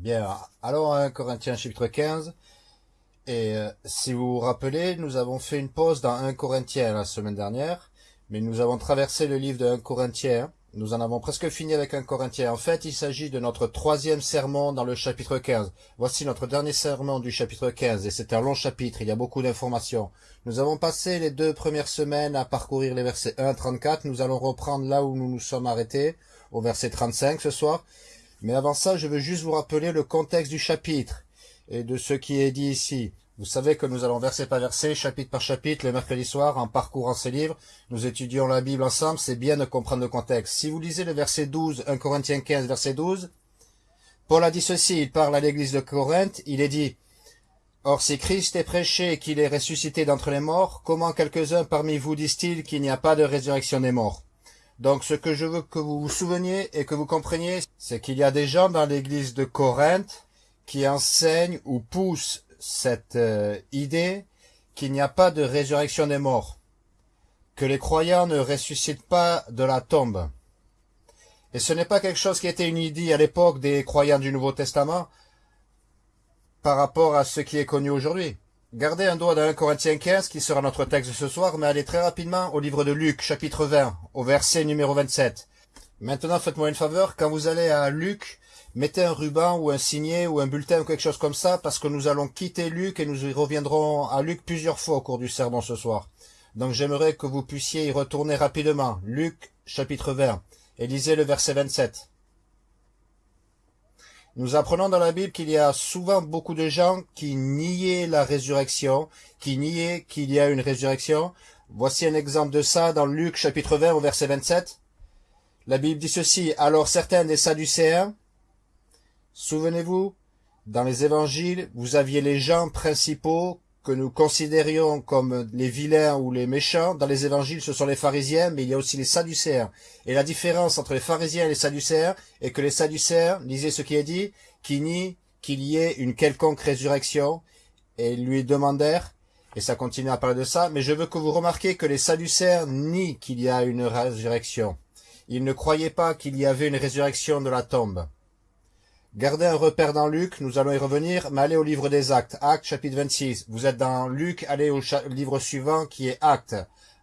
Bien, allons à 1 Corinthiens chapitre 15. Et euh, si vous vous rappelez, nous avons fait une pause dans 1 Corinthiens la semaine dernière, mais nous avons traversé le livre de 1 Corinthiens. Nous en avons presque fini avec 1 Corinthiens. En fait, il s'agit de notre troisième sermon dans le chapitre 15. Voici notre dernier sermon du chapitre 15, et c'est un long chapitre, il y a beaucoup d'informations. Nous avons passé les deux premières semaines à parcourir les versets 1 à 34. Nous allons reprendre là où nous nous sommes arrêtés, au verset 35 ce soir. Mais avant ça, je veux juste vous rappeler le contexte du chapitre et de ce qui est dit ici. Vous savez que nous allons verset par verset, chapitre par chapitre, le mercredi soir, en parcourant ces livres. Nous étudions la Bible ensemble, c'est bien de comprendre le contexte. Si vous lisez le verset 12, 1 Corinthiens 15, verset 12, Paul a dit ceci, il parle à l'église de Corinthe, il est dit, Or si Christ est prêché qu'il est ressuscité d'entre les morts, comment quelques-uns parmi vous disent-ils qu'il n'y a pas de résurrection des morts? Donc ce que je veux que vous vous souveniez et que vous compreniez, c'est qu'il y a des gens dans l'église de Corinthe qui enseignent ou poussent cette euh, idée qu'il n'y a pas de résurrection des morts, que les croyants ne ressuscitent pas de la tombe. Et ce n'est pas quelque chose qui était une idée à l'époque des croyants du Nouveau Testament par rapport à ce qui est connu aujourd'hui. Gardez un doigt dans 1 Corinthiens 15, qui sera notre texte ce soir, mais allez très rapidement au livre de Luc, chapitre 20, au verset numéro 27. Maintenant, faites-moi une faveur, quand vous allez à Luc, mettez un ruban ou un signet ou un bulletin ou quelque chose comme ça, parce que nous allons quitter Luc et nous y reviendrons à Luc plusieurs fois au cours du sermon ce soir. Donc j'aimerais que vous puissiez y retourner rapidement. Luc, chapitre 20, et lisez le verset 27. Nous apprenons dans la Bible qu'il y a souvent beaucoup de gens qui niaient la résurrection, qui niaient qu'il y a une résurrection. Voici un exemple de ça dans Luc chapitre 20 au verset 27. La Bible dit ceci, alors certains des Sadducéens, souvenez-vous, dans les évangiles, vous aviez les gens principaux que nous considérions comme les vilains ou les méchants, dans les évangiles, ce sont les pharisiens, mais il y a aussi les sadducéens. Et la différence entre les pharisiens et les sadducéens est que les sadducéens, lisez ce qui est dit, qui nient qu'il y ait une quelconque résurrection, et ils lui demandèrent, et ça continue à parler de ça, mais je veux que vous remarquiez que les sadducéens nient qu'il y a une résurrection. Ils ne croyaient pas qu'il y avait une résurrection de la tombe. Gardez un repère dans Luc, nous allons y revenir, mais allez au livre des Actes, Actes chapitre 26. Vous êtes dans Luc, allez au livre suivant qui est Actes,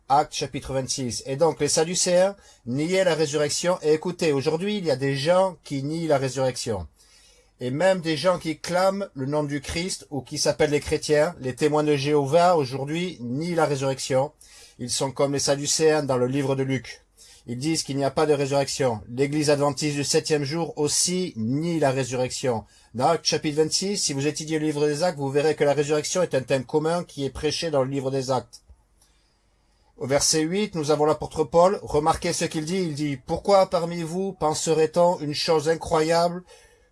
Actes chapitre 26. Et donc les Sadducéens niaient la résurrection. Et écoutez, aujourd'hui il y a des gens qui nient la résurrection. Et même des gens qui clament le nom du Christ ou qui s'appellent les chrétiens, les témoins de Jéhovah aujourd'hui nient la résurrection. Ils sont comme les Sadducéens dans le livre de Luc. Ils disent qu'il n'y a pas de résurrection. L'église adventiste du septième jour aussi nie la résurrection. Dans Actes chapitre 26, si vous étudiez le livre des actes, vous verrez que la résurrection est un thème commun qui est prêché dans le livre des actes. Au verset 8, nous avons l'apôtre Paul. Remarquez ce qu'il dit. Il dit, Pourquoi parmi vous penserait-on une chose incroyable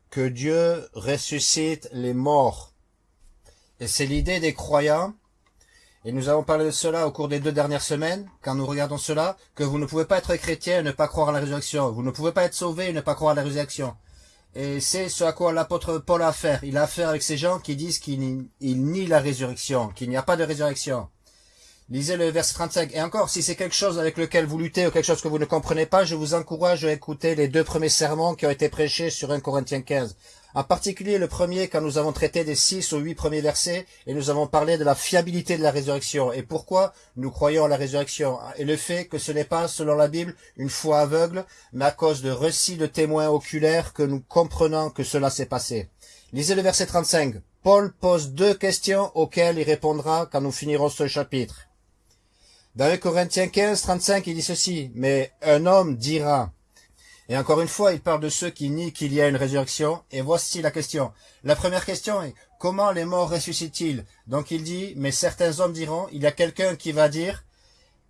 que Dieu ressuscite les morts? Et c'est l'idée des croyants et nous avons parlé de cela au cours des deux dernières semaines, quand nous regardons cela, que vous ne pouvez pas être chrétien et ne pas croire à la résurrection. Vous ne pouvez pas être sauvé et ne pas croire à la résurrection. Et c'est ce à quoi l'apôtre Paul a affaire. Il a affaire avec ces gens qui disent qu'il nie la résurrection, qu'il n'y a pas de résurrection. Lisez le verset 35. Et encore, si c'est quelque chose avec lequel vous luttez ou quelque chose que vous ne comprenez pas, je vous encourage à écouter les deux premiers sermons qui ont été prêchés sur 1 Corinthiens 15. En particulier le premier quand nous avons traité des six ou huit premiers versets et nous avons parlé de la fiabilité de la résurrection et pourquoi nous croyons à la résurrection? Et le fait que ce n'est pas, selon la Bible, une foi aveugle, mais à cause de récits de témoins oculaires que nous comprenons que cela s'est passé. Lisez le verset 35. Paul pose deux questions auxquelles il répondra quand nous finirons ce chapitre. Dans 1 Corinthiens 15, 35, il dit ceci, « Mais un homme dira, et encore une fois, il parle de ceux qui nient qu'il y a une résurrection. Et voici la question. La première question est, comment les morts ressuscitent-ils? Donc il dit, mais certains hommes diront, il y a quelqu'un qui va dire,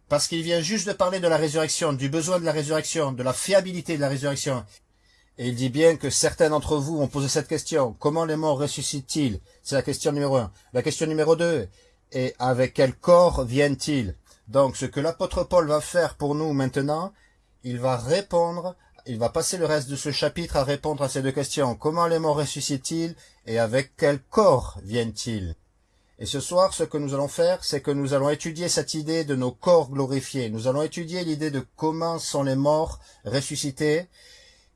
parce qu'il vient juste de parler de la résurrection, du besoin de la résurrection, de la fiabilité de la résurrection. Et il dit bien que certains d'entre vous ont posé cette question. Comment les morts ressuscitent-ils? C'est la question numéro un. La question numéro deux est avec quel corps viennent-ils? Donc ce que l'apôtre Paul va faire pour nous maintenant, il va répondre il va passer le reste de ce chapitre à répondre à ces deux questions. Comment les morts ressuscitent-ils et avec quel corps viennent-ils? Et ce soir, ce que nous allons faire, c'est que nous allons étudier cette idée de nos corps glorifiés. Nous allons étudier l'idée de comment sont les morts ressuscités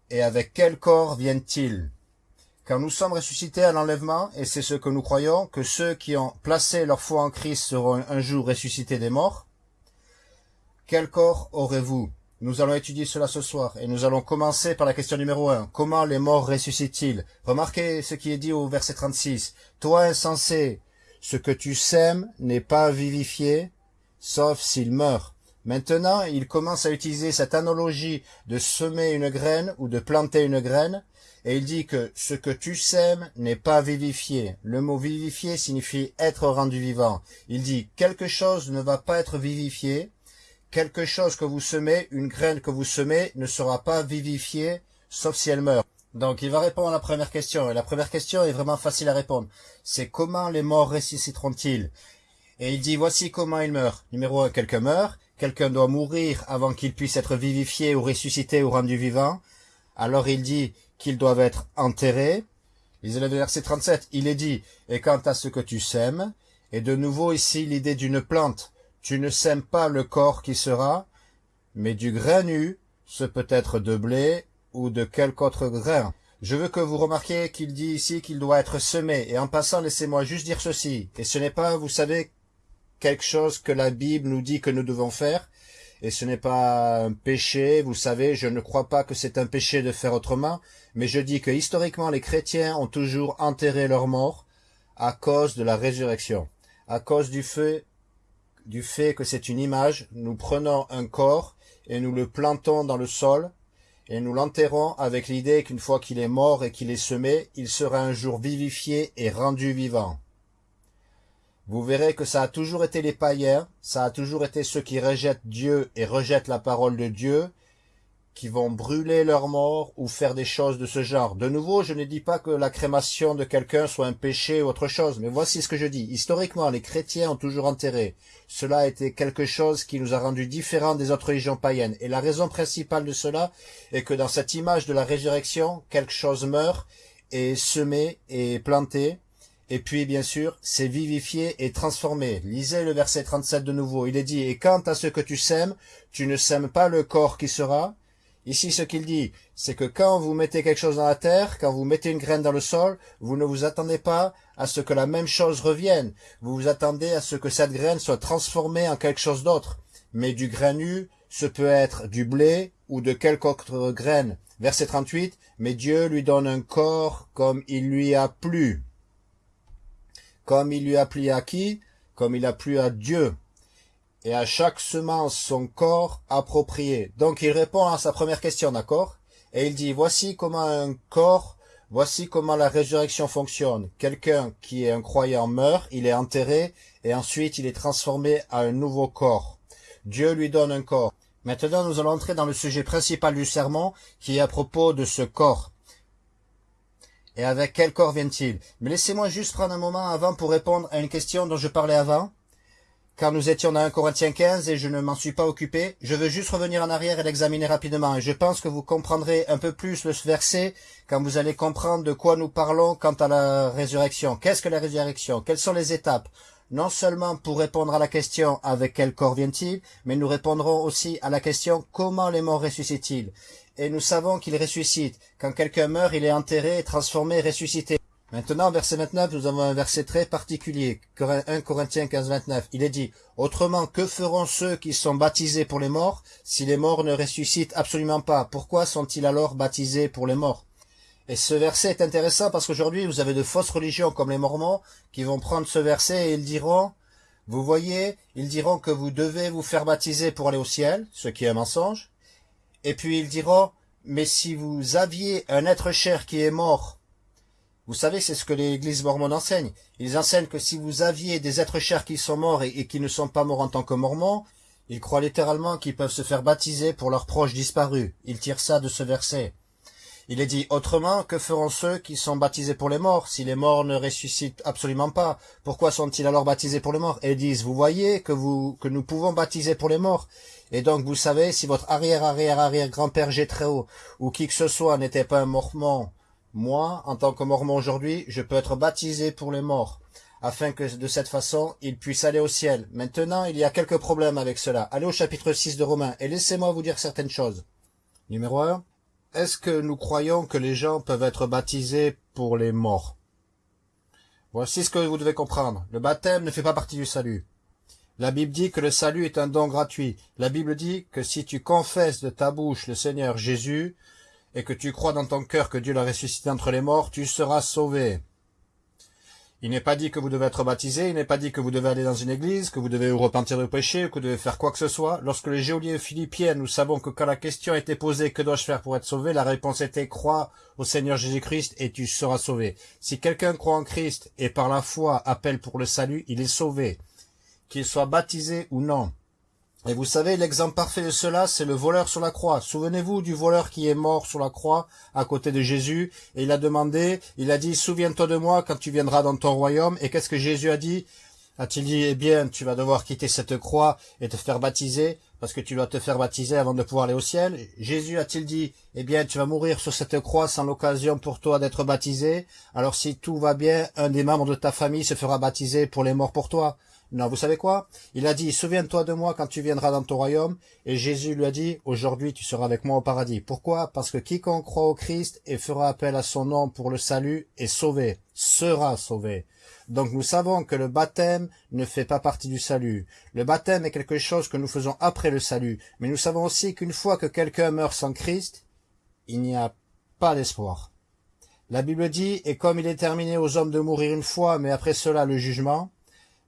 et avec quel corps viennent-ils Quand nous sommes ressuscités à l'enlèvement, et c'est ce que nous croyons, que ceux qui ont placé leur foi en Christ seront un jour ressuscités des morts, quel corps aurez-vous? Nous allons étudier cela ce soir, et nous allons commencer par la question numéro 1. Comment les morts ressuscitent-ils? Remarquez ce qui est dit au verset 36. Toi insensé, ce que tu sèmes n'est pas vivifié, sauf s'il meurt. Maintenant, il commence à utiliser cette analogie de semer une graine ou de planter une graine, et il dit que ce que tu sèmes n'est pas vivifié. Le mot vivifié signifie être rendu vivant. Il dit quelque chose ne va pas être vivifié, quelque chose que vous semez, une graine que vous semez, ne sera pas vivifiée, sauf si elle meurt. Donc il va répondre à la première question, et la première question est vraiment facile à répondre. C'est comment les morts ressusciteront-ils? Et il dit voici comment ils meurent. Numéro un, quelqu'un meurt, quelqu'un doit mourir avant qu'il puisse être vivifié ou ressuscité ou rendu vivant. Alors il dit qu'ils doivent être enterrés. Lisez le verset 37, il est dit, et quant à ce que tu sèmes, et de nouveau ici l'idée d'une plante, tu ne sèmes pas le corps qui sera, mais du grain nu, ce peut être de blé ou de quelque autre grain. Je veux que vous remarquiez qu'il dit ici qu'il doit être semé, et en passant, laissez-moi juste dire ceci, et ce n'est pas, vous savez, quelque chose que la Bible nous dit que nous devons faire, et ce n'est pas un péché, vous savez, je ne crois pas que c'est un péché de faire autrement, mais je dis que historiquement les chrétiens ont toujours enterré leurs morts à cause de la résurrection, à cause du fait, du fait que c'est une image, nous prenons un corps et nous le plantons dans le sol, et nous l'enterrons avec l'idée qu'une fois qu'il est mort et qu'il est semé, il sera un jour vivifié et rendu vivant. Vous verrez que ça a toujours été les païens, ça a toujours été ceux qui rejettent Dieu et rejettent la parole de Dieu, qui vont brûler leurs morts ou faire des choses de ce genre. De nouveau, je ne dis pas que la crémation de quelqu'un soit un péché ou autre chose, mais voici ce que je dis. Historiquement, les chrétiens ont toujours enterré. Cela a été quelque chose qui nous a rendus différents des autres religions païennes. Et la raison principale de cela est que dans cette image de la résurrection, quelque chose meurt, est semé et planté, et puis, bien sûr, c'est vivifié et transformé. Lisez le verset 37 de nouveau. Il est dit, et quant à ce que tu sèmes, tu ne sèmes pas le corps qui sera. Ici, ce qu'il dit, c'est que quand vous mettez quelque chose dans la terre, quand vous mettez une graine dans le sol, vous ne vous attendez pas à ce que la même chose revienne. Vous vous attendez à ce que cette graine soit transformée en quelque chose d'autre. Mais du grain nu, ce peut être du blé ou de quelque autre graine. Verset 38, mais Dieu lui donne un corps comme il lui a plu comme il lui a plu à qui? Comme il a plu à Dieu. Et à chaque semence son corps approprié. Donc il répond à sa première question, d'accord? Et il dit, voici comment un corps, voici comment la résurrection fonctionne. Quelqu'un qui est un croyant meurt, il est enterré, et ensuite il est transformé à un nouveau corps. Dieu lui donne un corps. Maintenant, nous allons entrer dans le sujet principal du sermon, qui est à propos de ce corps. Et avec quel corps vient-il? Mais laissez-moi juste prendre un moment avant pour répondre à une question dont je parlais avant. Car nous étions dans 1 Corinthiens 15 et je ne m'en suis pas occupé. Je veux juste revenir en arrière et l'examiner rapidement. Et je pense que vous comprendrez un peu plus le verset quand vous allez comprendre de quoi nous parlons quant à la résurrection. Qu'est-ce que la résurrection? Quelles sont les étapes? Non seulement pour répondre à la question avec quel corps vient-il, mais nous répondrons aussi à la question comment les morts ressuscitent-ils? Et nous savons qu'il ressuscite. Quand quelqu'un meurt, il est enterré, transformé, ressuscité. Maintenant, verset 29, nous avons un verset très particulier, 1 Corinthiens 15, 29. Il est dit, « Autrement, que feront ceux qui sont baptisés pour les morts, si les morts ne ressuscitent absolument pas? Pourquoi sont-ils alors baptisés pour les morts ?» Et ce verset est intéressant parce qu'aujourd'hui, vous avez de fausses religions comme les Mormons qui vont prendre ce verset et ils diront, vous voyez, ils diront que vous devez vous faire baptiser pour aller au ciel, ce qui est un mensonge. Et puis ils diront, mais si vous aviez un être cher qui est mort, vous savez, c'est ce que l'église mormone enseigne. Ils enseignent que si vous aviez des êtres chers qui sont morts et, qui ne sont pas morts en tant que mormons, ils croient littéralement qu'ils peuvent se faire baptiser pour leurs proches disparus. Ils tirent ça de ce verset. Il est dit autrement, que feront ceux qui sont baptisés pour les morts Si les morts ne ressuscitent absolument pas, pourquoi sont-ils alors baptisés pour les morts? Et ils disent, vous voyez que, vous, que nous pouvons baptiser pour les morts. Et donc, vous savez, si votre arrière-arrière-arrière-grand-père Gétréo ou qui que ce soit n'était pas un mormon, moi, en tant que mormon aujourd'hui, je peux être baptisé pour les morts, afin que de cette façon, ils puissent aller au ciel. Maintenant, il y a quelques problèmes avec cela. Allez au chapitre 6 de Romains, et laissez-moi vous dire certaines choses. Numéro 1. est-ce que nous croyons que les gens peuvent être baptisés pour les morts? Voici ce que vous devez comprendre. Le baptême ne fait pas partie du salut. La Bible dit que le salut est un don gratuit. La Bible dit que si tu confesses de ta bouche le Seigneur Jésus et que tu crois dans ton cœur que Dieu l'a ressuscité entre les morts, tu seras sauvé. Il n'est pas dit que vous devez être baptisé, il n'est pas dit que vous devez aller dans une église, que vous devez vous repentir de péché, que vous devez faire quoi que ce soit. Lorsque les géoliers philippiens, nous savons que quand la question été posée, que dois-je faire pour être sauvé, la réponse était crois au Seigneur Jésus-Christ et tu seras sauvé. Si quelqu'un croit en Christ et par la foi appelle pour le salut, il est sauvé. Qu'il soit baptisé ou non. Et vous savez, l'exemple parfait de cela, c'est le voleur sur la croix. Souvenez-vous du voleur qui est mort sur la croix à côté de Jésus, et il a demandé, il a dit, souviens-toi de moi quand tu viendras dans ton royaume. Et qu'est-ce que Jésus a dit? A-t-il dit, eh bien, tu vas devoir quitter cette croix et te faire baptiser, parce que tu dois te faire baptiser avant de pouvoir aller au ciel. Jésus a-t-il dit, eh bien, tu vas mourir sur cette croix sans l'occasion pour toi d'être baptisé. Alors si tout va bien, un des membres de ta famille se fera baptiser pour les morts pour toi non, vous savez quoi? Il a dit, souviens-toi de moi quand tu viendras dans ton royaume. Et Jésus lui a dit, aujourd'hui tu seras avec moi au paradis. Pourquoi? Parce que quiconque croit au Christ et fera appel à son nom pour le salut est sauvé, sera sauvé. Donc nous savons que le baptême ne fait pas partie du salut. Le baptême est quelque chose que nous faisons après le salut. Mais nous savons aussi qu'une fois que quelqu'un meurt sans Christ, il n'y a pas d'espoir. La Bible dit, et comme il est terminé aux hommes de mourir une fois, mais après cela le jugement,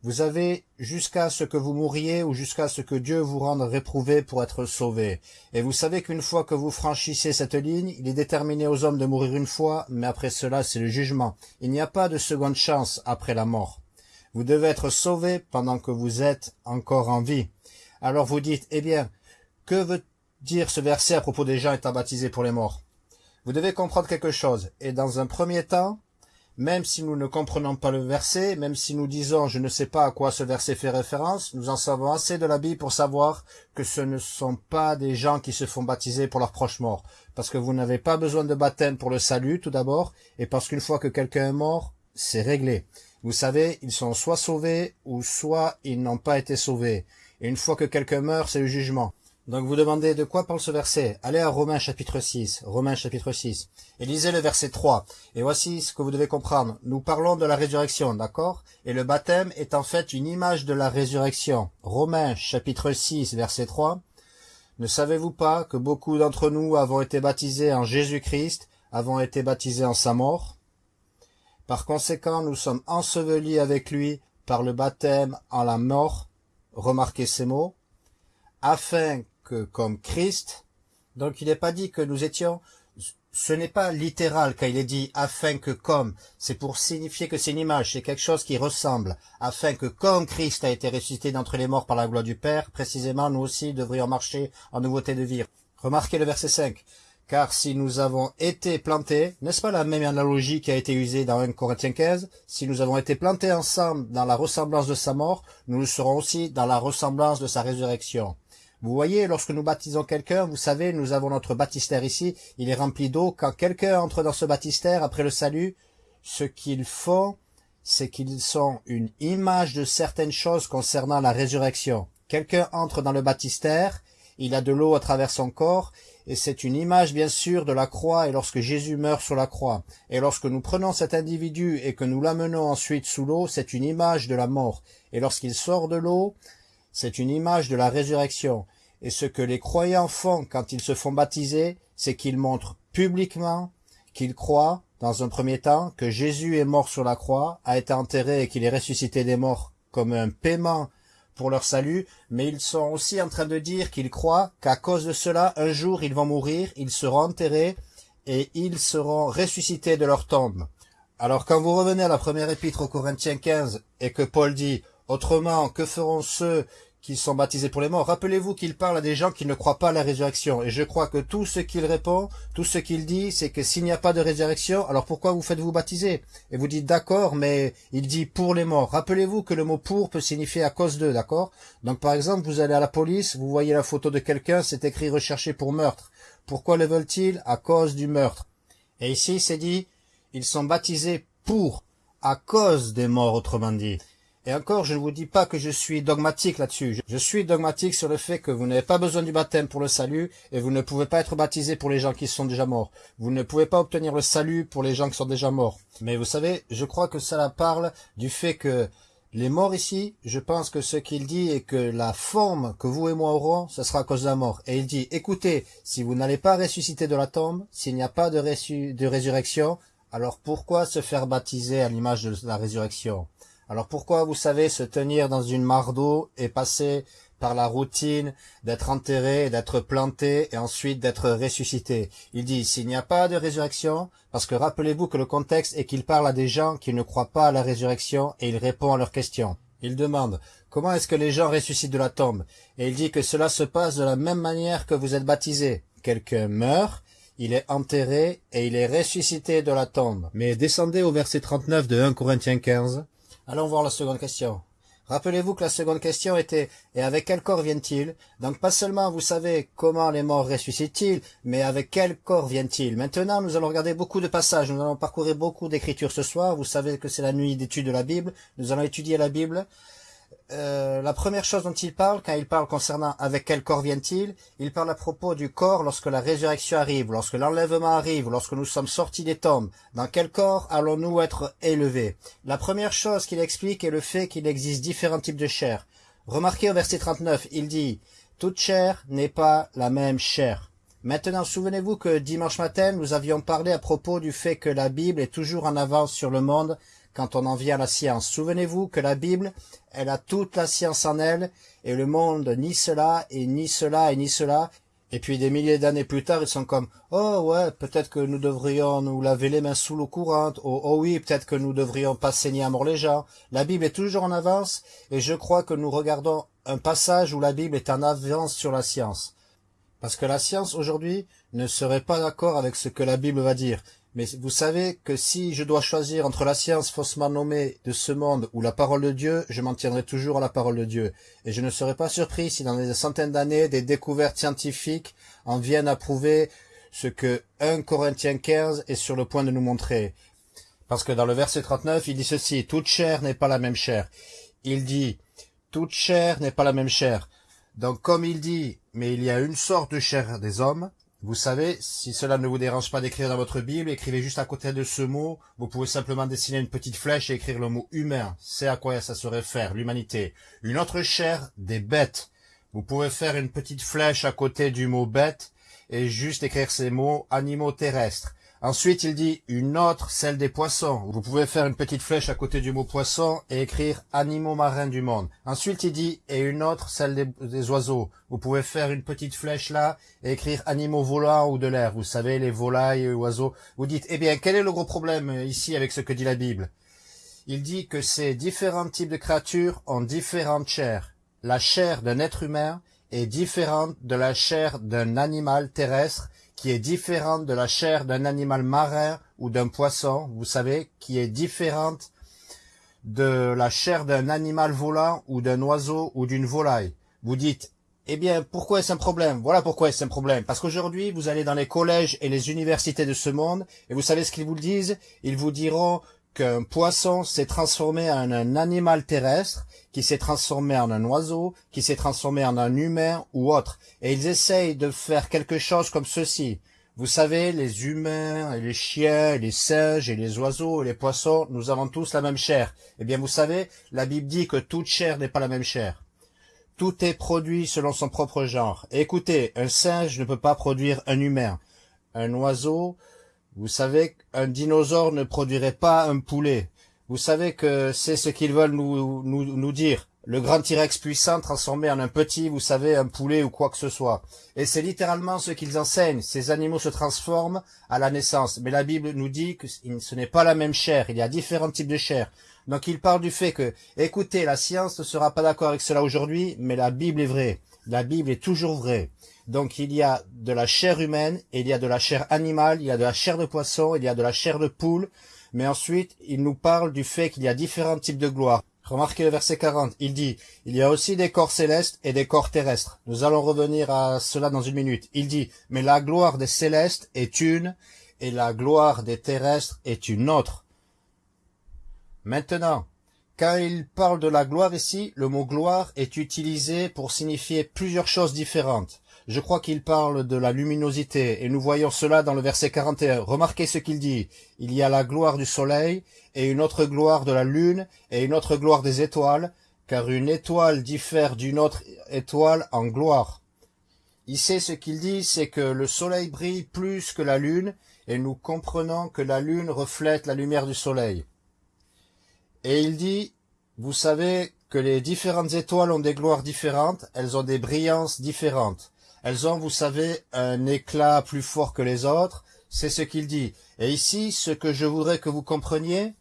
vous avez jusqu'à ce que vous mouriez ou jusqu'à ce que Dieu vous rende réprouvé pour être sauvé. Et vous savez qu'une fois que vous franchissez cette ligne, il est déterminé aux hommes de mourir une fois, mais après cela c'est le jugement. Il n'y a pas de seconde chance après la mort. Vous devez être sauvé pendant que vous êtes encore en vie. Alors vous dites, eh bien, que veut dire ce verset à propos des gens étant baptisés pour les morts? Vous devez comprendre quelque chose. Et dans un premier temps, même si nous ne comprenons pas le verset, même si nous disons je ne sais pas à quoi ce verset fait référence, nous en savons assez de la Bible pour savoir que ce ne sont pas des gens qui se font baptiser pour leurs proches morts. Parce que vous n'avez pas besoin de baptême pour le salut, tout d'abord, et parce qu'une fois que quelqu'un est mort, c'est réglé. Vous savez, ils sont soit sauvés, ou soit ils n'ont pas été sauvés. Et une fois que quelqu'un meurt, c'est le jugement. Donc vous demandez de quoi parle ce verset? Allez à Romains chapitre 6, Romains chapitre 6, et lisez le verset 3. Et voici ce que vous devez comprendre. Nous parlons de la résurrection, d'accord? Et le baptême est en fait une image de la résurrection. Romains chapitre 6, verset 3. Ne savez-vous pas que beaucoup d'entre nous avons été baptisés en Jésus-Christ, avons été baptisés en sa mort? Par conséquent, nous sommes ensevelis avec lui par le baptême en la mort, remarquez ces mots, afin comme Christ. Donc il n'est pas dit que nous étions, ce n'est pas littéral quand il est dit afin que comme, c'est pour signifier que c'est une image, c'est quelque chose qui ressemble, afin que comme Christ a été ressuscité d'entre les morts par la gloire du Père, précisément nous aussi devrions marcher en nouveauté de vie. Remarquez le verset 5. Car si nous avons été plantés, n'est-ce pas la même analogie qui a été usée dans 1 Corinthiens 15 Si nous avons été plantés ensemble dans la ressemblance de sa mort, nous le serons aussi dans la ressemblance de sa résurrection. Vous voyez, lorsque nous baptisons quelqu'un, vous savez, nous avons notre baptistère ici, il est rempli d'eau. Quand quelqu'un entre dans ce baptistère après le salut, ce qu'ils font, c'est qu'ils sont une image de certaines choses concernant la résurrection. Quelqu'un entre dans le baptistère, il a de l'eau à travers son corps, et c'est une image bien sûr de la croix et lorsque Jésus meurt sur la croix. Et lorsque nous prenons cet individu et que nous l'amenons ensuite sous l'eau, c'est une image de la mort. Et lorsqu'il sort de l'eau, c'est une image de la résurrection. Et ce que les croyants font quand ils se font baptiser, c'est qu'ils montrent publiquement qu'ils croient, dans un premier temps, que Jésus est mort sur la croix, a été enterré et qu'il est ressuscité des morts comme un paiement pour leur salut, mais ils sont aussi en train de dire qu'ils croient qu'à cause de cela, un jour ils vont mourir, ils seront enterrés et ils seront ressuscités de leur tombe. Alors quand vous revenez à la première épître aux Corinthiens 15 et que Paul dit Autrement, que feront ceux qui sont baptisés pour les morts? Rappelez-vous qu'il parle à des gens qui ne croient pas à la résurrection. Et je crois que tout ce qu'il répond, tout ce qu'il dit, c'est que s'il n'y a pas de résurrection, alors pourquoi vous faites-vous baptiser? Et vous dites d'accord, mais il dit pour les morts. Rappelez-vous que le mot pour peut signifier à cause d'eux, d'accord? Donc par exemple, vous allez à la police, vous voyez la photo de quelqu'un, c'est écrit recherché pour meurtre. Pourquoi le veulent-ils? À cause du meurtre. Et ici, c'est dit, ils sont baptisés pour, à cause des morts, autrement dit. Et encore, je ne vous dis pas que je suis dogmatique là-dessus. Je suis dogmatique sur le fait que vous n'avez pas besoin du baptême pour le salut et vous ne pouvez pas être baptisé pour les gens qui sont déjà morts. Vous ne pouvez pas obtenir le salut pour les gens qui sont déjà morts. Mais vous savez, je crois que cela parle du fait que les morts ici, je pense que ce qu'il dit est que la forme que vous et moi aurons, ce sera à cause de la mort. Et il dit, écoutez, si vous n'allez pas ressusciter de la tombe, s'il n'y a pas de, de résurrection, alors pourquoi se faire baptiser à l'image de la résurrection? Alors pourquoi, vous savez, se tenir dans une mare d'eau et passer par la routine d'être enterré, d'être planté et ensuite d'être ressuscité? Il dit, s'il n'y a pas de résurrection, parce que rappelez-vous que le contexte est qu'il parle à des gens qui ne croient pas à la résurrection et il répond à leurs questions. Il demande, comment est-ce que les gens ressuscitent de la tombe? Et il dit que cela se passe de la même manière que vous êtes baptisés. Quelqu'un meurt, il est enterré et il est ressuscité de la tombe. Mais descendez au verset 39 de 1 Corinthiens 15. Allons voir la seconde question. Rappelez-vous que la seconde question était « Et avec quel corps viennent-ils » Donc pas seulement vous savez comment les morts ressuscitent-ils, mais avec quel corps viennent-ils Maintenant, nous allons regarder beaucoup de passages, nous allons parcourir beaucoup d'écritures ce soir. Vous savez que c'est la nuit d'étude de la Bible. Nous allons étudier la Bible. Euh, la première chose dont il parle, quand il parle concernant avec quel corps vient-il, il parle à propos du corps lorsque la résurrection arrive, lorsque l'enlèvement arrive, lorsque nous sommes sortis des tombes. Dans quel corps allons-nous être élevés? La première chose qu'il explique est le fait qu'il existe différents types de chair. Remarquez au verset 39, il dit « Toute chair n'est pas la même chair ». Maintenant, souvenez-vous que dimanche matin, nous avions parlé à propos du fait que la Bible est toujours en avance sur le monde quand on en vient à la science. Souvenez-vous que la Bible, elle a toute la science en elle, et le monde ni cela, et ni cela, et ni cela. Et puis des milliers d'années plus tard, ils sont comme « Oh ouais, peut-être que nous devrions nous laver les mains sous l'eau courante. Oh, oh oui, peut-être que nous devrions pas saigner à mort les gens. » La Bible est toujours en avance, et je crois que nous regardons un passage où la Bible est en avance sur la science. Parce que la science aujourd'hui ne serait pas d'accord avec ce que la Bible va dire. Mais vous savez que si je dois choisir entre la science faussement nommée de ce monde ou la parole de Dieu, je m'en tiendrai toujours à la parole de Dieu. Et je ne serais pas surpris si dans des centaines d'années, des découvertes scientifiques en viennent à prouver ce que 1 Corinthiens 15 est sur le point de nous montrer. Parce que dans le verset 39, il dit ceci, « Toute chair n'est pas la même chair. » Il dit, « Toute chair n'est pas la même chair. » Donc comme il dit, « Mais il y a une sorte de chair des hommes, vous savez, si cela ne vous dérange pas d'écrire dans votre Bible, écrivez juste à côté de ce mot. Vous pouvez simplement dessiner une petite flèche et écrire le mot humain. C'est à quoi ça se réfère, l'humanité. Une autre chair, des bêtes. Vous pouvez faire une petite flèche à côté du mot bête et juste écrire ces mots animaux terrestres. Ensuite, il dit une autre, celle des poissons. Vous pouvez faire une petite flèche à côté du mot poisson et écrire animaux marins du monde. Ensuite, il dit et une autre, celle des, oiseaux. Vous pouvez faire une petite flèche là et écrire animaux volants ou de l'air. Vous savez, les volailles, les oiseaux. Vous dites, eh bien, quel est le gros problème ici avec ce que dit la Bible? Il dit que ces différents types de créatures ont différentes chairs. La chair d'un être humain est différente de la chair d'un animal terrestre qui est différente de la chair d'un animal marin ou d'un poisson, vous savez, qui est différente de la chair d'un animal volant ou d'un oiseau ou d'une volaille. Vous dites, eh bien, pourquoi est-ce un problème? Voilà pourquoi est-ce un problème. Parce qu'aujourd'hui, vous allez dans les collèges et les universités de ce monde, et vous savez ce qu'ils vous disent? Ils vous diront qu'un poisson s'est transformé en un animal terrestre, qui s'est transformé en un oiseau, qui s'est transformé en un humain ou autre. Et ils essayent de faire quelque chose comme ceci. Vous savez, les humains, et les chiens, et les singes, et les oiseaux, et les poissons, nous avons tous la même chair. Eh bien, vous savez, la Bible dit que toute chair n'est pas la même chair. Tout est produit selon son propre genre. écoutez, un singe ne peut pas produire un humain. Un oiseau, vous savez, un dinosaure ne produirait pas un poulet. Vous savez que c'est ce qu'ils veulent nous, nous, nous dire. Le grand T-Rex puissant transformé en un petit, vous savez, un poulet ou quoi que ce soit. Et c'est littéralement ce qu'ils enseignent. Ces animaux se transforment à la naissance. Mais la Bible nous dit que ce n'est pas la même chair. Il y a différents types de chair. Donc il parle du fait que, écoutez, la science ne sera pas d'accord avec cela aujourd'hui, mais la Bible est vraie. La Bible est toujours vraie. Donc il y a de la chair humaine, il y a de la chair animale, il y a de la chair de poisson, il y a de la chair de poule, mais ensuite, il nous parle du fait qu'il y a différents types de gloire. Remarquez le verset 40, il dit, il y a aussi des corps célestes et des corps terrestres. Nous allons revenir à cela dans une minute. Il dit, mais la gloire des célestes est une, et la gloire des terrestres est une autre. Maintenant, quand il parle de la gloire ici, le mot gloire est utilisé pour signifier plusieurs choses différentes. Je crois qu'il parle de la luminosité, et nous voyons cela dans le verset 41. Remarquez ce qu'il dit. Il y a la gloire du soleil, et une autre gloire de la lune, et une autre gloire des étoiles, car une étoile diffère d'une autre étoile en gloire. Ici, ce qu'il dit, c'est que le soleil brille plus que la lune, et nous comprenons que la lune reflète la lumière du soleil. Et il dit, vous savez que les différentes étoiles ont des gloires différentes, elles ont des brillances différentes. Elles ont, vous savez, un éclat plus fort que les autres, c'est ce qu'il dit. Et ici, ce que je voudrais que vous compreniez,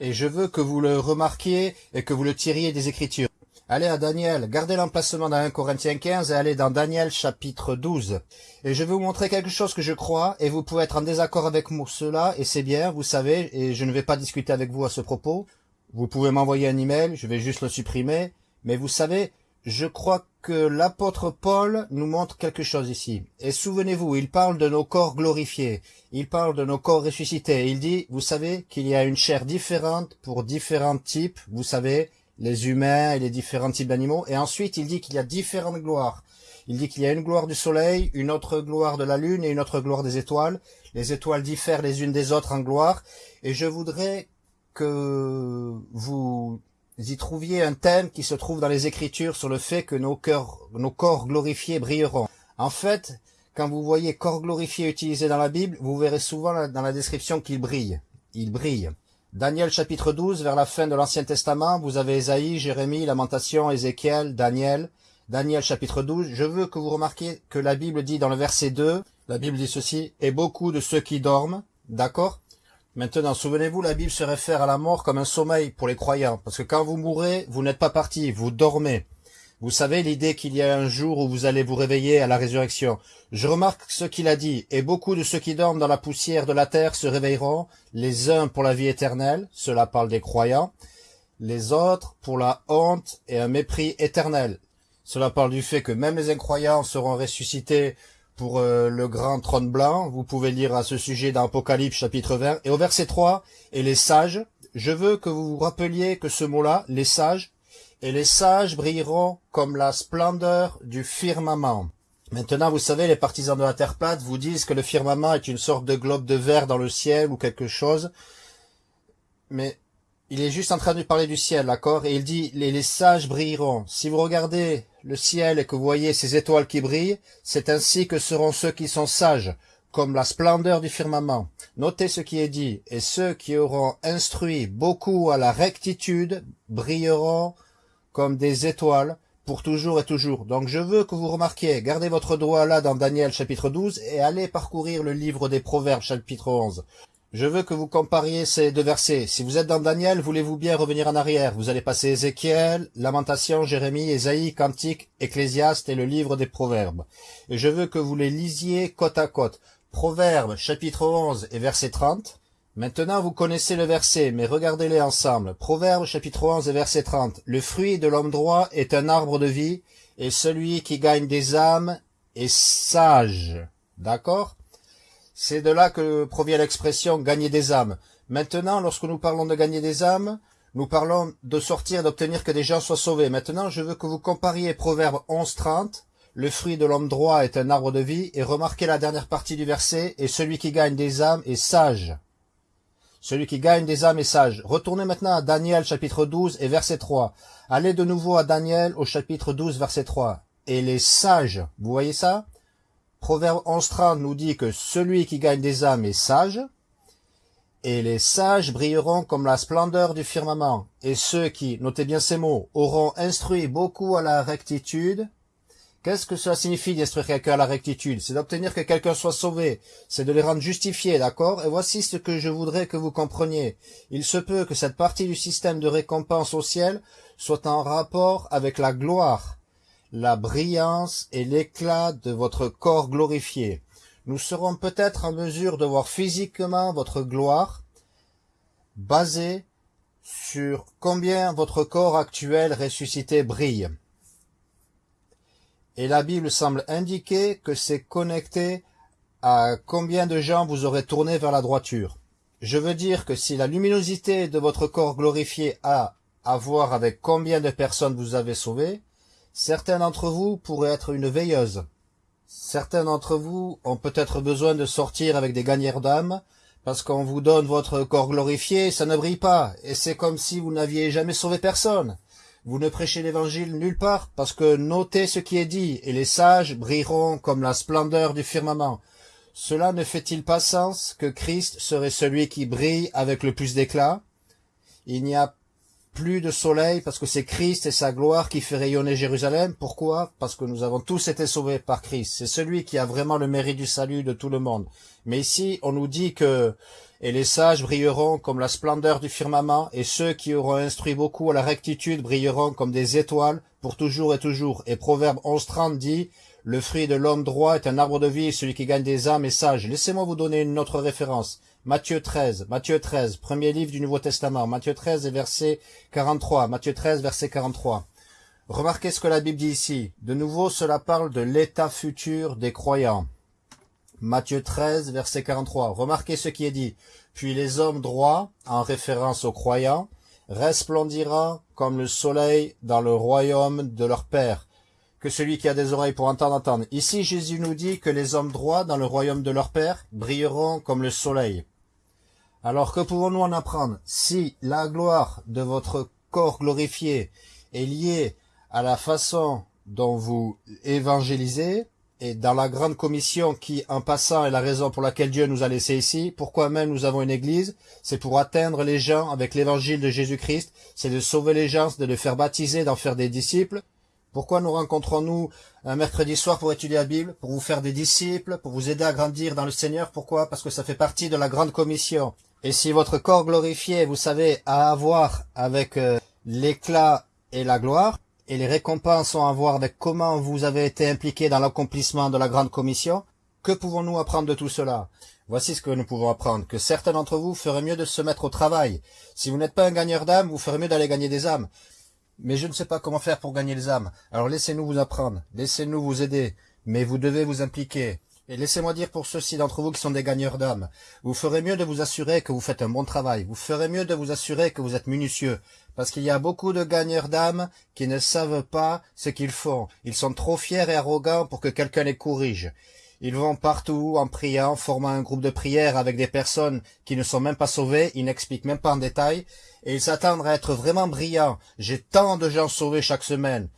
et je veux que vous le remarquiez et que vous le tiriez des Écritures. Allez à Daniel, gardez l'emplacement dans 1 Corinthiens 15 et allez dans Daniel chapitre 12. Et je vais vous montrer quelque chose que je crois, et vous pouvez être en désaccord avec moi cela, et c'est bien, vous savez, et je ne vais pas discuter avec vous à ce propos. Vous pouvez m'envoyer un email, je vais juste le supprimer, mais vous savez, je crois que l'apôtre Paul nous montre quelque chose ici. Et souvenez-vous, il parle de nos corps glorifiés, il parle de nos corps ressuscités, il dit, vous savez qu'il y a une chair différente pour différents types, vous savez, les humains et les différents types d'animaux, et ensuite il dit qu'il y a différentes gloires. Il dit qu'il y a une gloire du soleil, une autre gloire de la lune et une autre gloire des étoiles. Les étoiles diffèrent les unes des autres en gloire, et je voudrais que vous y trouviez un thème qui se trouve dans les Écritures sur le fait que nos, cœurs, nos corps glorifiés brilleront. En fait, quand vous voyez corps glorifié utilisé dans la Bible, vous verrez souvent dans la description qu'il brille. Il brille. Daniel chapitre 12, vers la fin de l'Ancien Testament, vous avez Ésaïe, Jérémie, Lamentation, Ézéchiel, Daniel. Daniel chapitre 12, je veux que vous remarquiez que la Bible dit dans le verset 2, la Bible dit ceci, « Et beaucoup de ceux qui dorment », d'accord? Maintenant, souvenez-vous, la Bible se réfère à la mort comme un sommeil pour les croyants, parce que quand vous mourrez, vous n'êtes pas parti, vous dormez. Vous savez l'idée qu'il y a un jour où vous allez vous réveiller à la résurrection. Je remarque ce qu'il a dit, et beaucoup de ceux qui dorment dans la poussière de la terre se réveilleront, les uns pour la vie éternelle, cela parle des croyants, les autres pour la honte et un mépris éternel. Cela parle du fait que même les incroyants seront ressuscités pour euh, le grand trône blanc. Vous pouvez lire à ce sujet dans Apocalypse chapitre 20. Et au verset 3, et les sages, je veux que vous vous rappeliez que ce mot-là, les sages, et les sages brilleront comme la splendeur du firmament. Maintenant, vous savez, les partisans de la Terre plate vous disent que le firmament est une sorte de globe de verre dans le ciel ou quelque chose. Mais il est juste en train de parler du ciel, d'accord? Et il dit, les, sages brilleront. Si vous regardez le ciel et que vous voyez ces étoiles qui brillent, c'est ainsi que seront ceux qui sont sages, comme la splendeur du firmament. Notez ce qui est dit, et ceux qui auront instruit beaucoup à la rectitude brilleront comme des étoiles pour toujours et toujours. Donc je veux que vous remarquiez, gardez votre doigt là dans Daniel chapitre 12 et allez parcourir le livre des Proverbes chapitre 11. Je veux que vous compariez ces deux versets. Si vous êtes dans Daniel, voulez-vous bien revenir en arrière? Vous allez passer Ézéchiel, Lamentation, Jérémie, Ésaïe, Cantique, Ecclésiaste et le livre des Proverbes. Et je veux que vous les lisiez côte à côte. Proverbes chapitre 11 et verset 30, Maintenant vous connaissez le verset, mais regardez-les ensemble. Proverbe chapitre 11 et verset 30. Le fruit de l'homme droit est un arbre de vie, et celui qui gagne des âmes est sage. D'accord? C'est de là que provient l'expression gagner des âmes. Maintenant, lorsque nous parlons de gagner des âmes, nous parlons de sortir, d'obtenir que des gens soient sauvés. Maintenant, je veux que vous compariez Proverbe 11, 30. Le fruit de l'homme droit est un arbre de vie, et remarquez la dernière partie du verset, et celui qui gagne des âmes est sage. Celui qui gagne des âmes est sage. Retournez maintenant à Daniel chapitre 12 et verset 3. Allez de nouveau à Daniel au chapitre 12 verset 3. Et les sages, vous voyez ça? Proverbe 11.30 nous dit que celui qui gagne des âmes est sage. Et les sages brilleront comme la splendeur du firmament. Et ceux qui, notez bien ces mots, auront instruit beaucoup à la rectitude, Qu'est-ce que cela signifie d'instruire quelqu'un à la rectitude? C'est d'obtenir que quelqu'un soit sauvé, c'est de les rendre justifiés, d'accord? Et voici ce que je voudrais que vous compreniez. Il se peut que cette partie du système de récompense au ciel soit en rapport avec la gloire, la brillance et l'éclat de votre corps glorifié. Nous serons peut-être en mesure de voir physiquement votre gloire basée sur combien votre corps actuel ressuscité brille. Et la Bible semble indiquer que c'est connecté à combien de gens vous aurez tourné vers la droiture. Je veux dire que si la luminosité de votre corps glorifié a à voir avec combien de personnes vous avez sauvées, certains d'entre vous pourraient être une veilleuse. Certains d'entre vous ont peut-être besoin de sortir avec des gagnères d'âme, parce qu'on vous donne votre corps glorifié, ça ne brille pas, et c'est comme si vous n'aviez jamais sauvé personne. Vous ne prêchez l'évangile nulle part, parce que notez ce qui est dit, et les sages brilleront comme la splendeur du firmament. Cela ne fait-il pas sens que Christ serait celui qui brille avec le plus d'éclat? Il n'y a plus de soleil parce que c'est Christ et sa gloire qui fait rayonner Jérusalem. Pourquoi? Parce que nous avons tous été sauvés par Christ. C'est celui qui a vraiment le mérite du salut de tout le monde. Mais ici, on nous dit que et les sages brilleront comme la splendeur du firmament, et ceux qui auront instruit beaucoup à la rectitude brilleront comme des étoiles pour toujours et toujours. Et Proverbe 11.30 dit, le fruit de l'homme droit est un arbre de vie, celui qui gagne des âmes est sage. Laissez-moi vous donner une autre référence. Matthieu 13, Matthieu 13, premier livre du Nouveau Testament, Matthieu 13 et verset 43, Matthieu 13, verset 43. Remarquez ce que la Bible dit ici. De nouveau, cela parle de l'état futur des croyants. Matthieu 13, verset 43. Remarquez ce qui est dit. Puis les hommes droits, en référence aux croyants, resplendira comme le soleil dans le royaume de leur Père que celui qui a des oreilles pour entendre entendre. Ici, Jésus nous dit que les hommes droits dans le royaume de leur Père brilleront comme le soleil. Alors que pouvons-nous en apprendre Si la gloire de votre corps glorifié est liée à la façon dont vous évangélisez, et dans la grande commission qui, en passant, est la raison pour laquelle Dieu nous a laissés ici, pourquoi même nous avons une église, c'est pour atteindre les gens avec l'évangile de Jésus-Christ, c'est de sauver les gens, de les faire baptiser, d'en faire des disciples, pourquoi nous rencontrons-nous un mercredi soir pour étudier la Bible, pour vous faire des disciples, pour vous aider à grandir dans le Seigneur? Pourquoi? Parce que ça fait partie de la grande commission. Et si votre corps glorifié, vous savez, a à voir avec euh, l'éclat et la gloire, et les récompenses ont à voir avec comment vous avez été impliqué dans l'accomplissement de la grande commission, que pouvons-nous apprendre de tout cela? Voici ce que nous pouvons apprendre, que certains d'entre vous feraient mieux de se mettre au travail. Si vous n'êtes pas un gagneur d'âme, vous ferez mieux d'aller gagner des âmes. Mais je ne sais pas comment faire pour gagner les âmes. Alors laissez-nous vous apprendre, laissez-nous vous aider, mais vous devez vous impliquer. Et laissez-moi dire pour ceux-ci d'entre vous qui sont des gagneurs d'âmes, vous ferez mieux de vous assurer que vous faites un bon travail, vous ferez mieux de vous assurer que vous êtes minutieux, parce qu'il y a beaucoup de gagneurs d'âmes qui ne savent pas ce qu'ils font. Ils sont trop fiers et arrogants pour que quelqu'un les corrige. Ils vont partout en priant, formant un groupe de prière avec des personnes qui ne sont même pas sauvées, ils n'expliquent même pas en détail, et ils s'attendent à être vraiment brillants. J'ai tant de gens sauvés chaque semaine.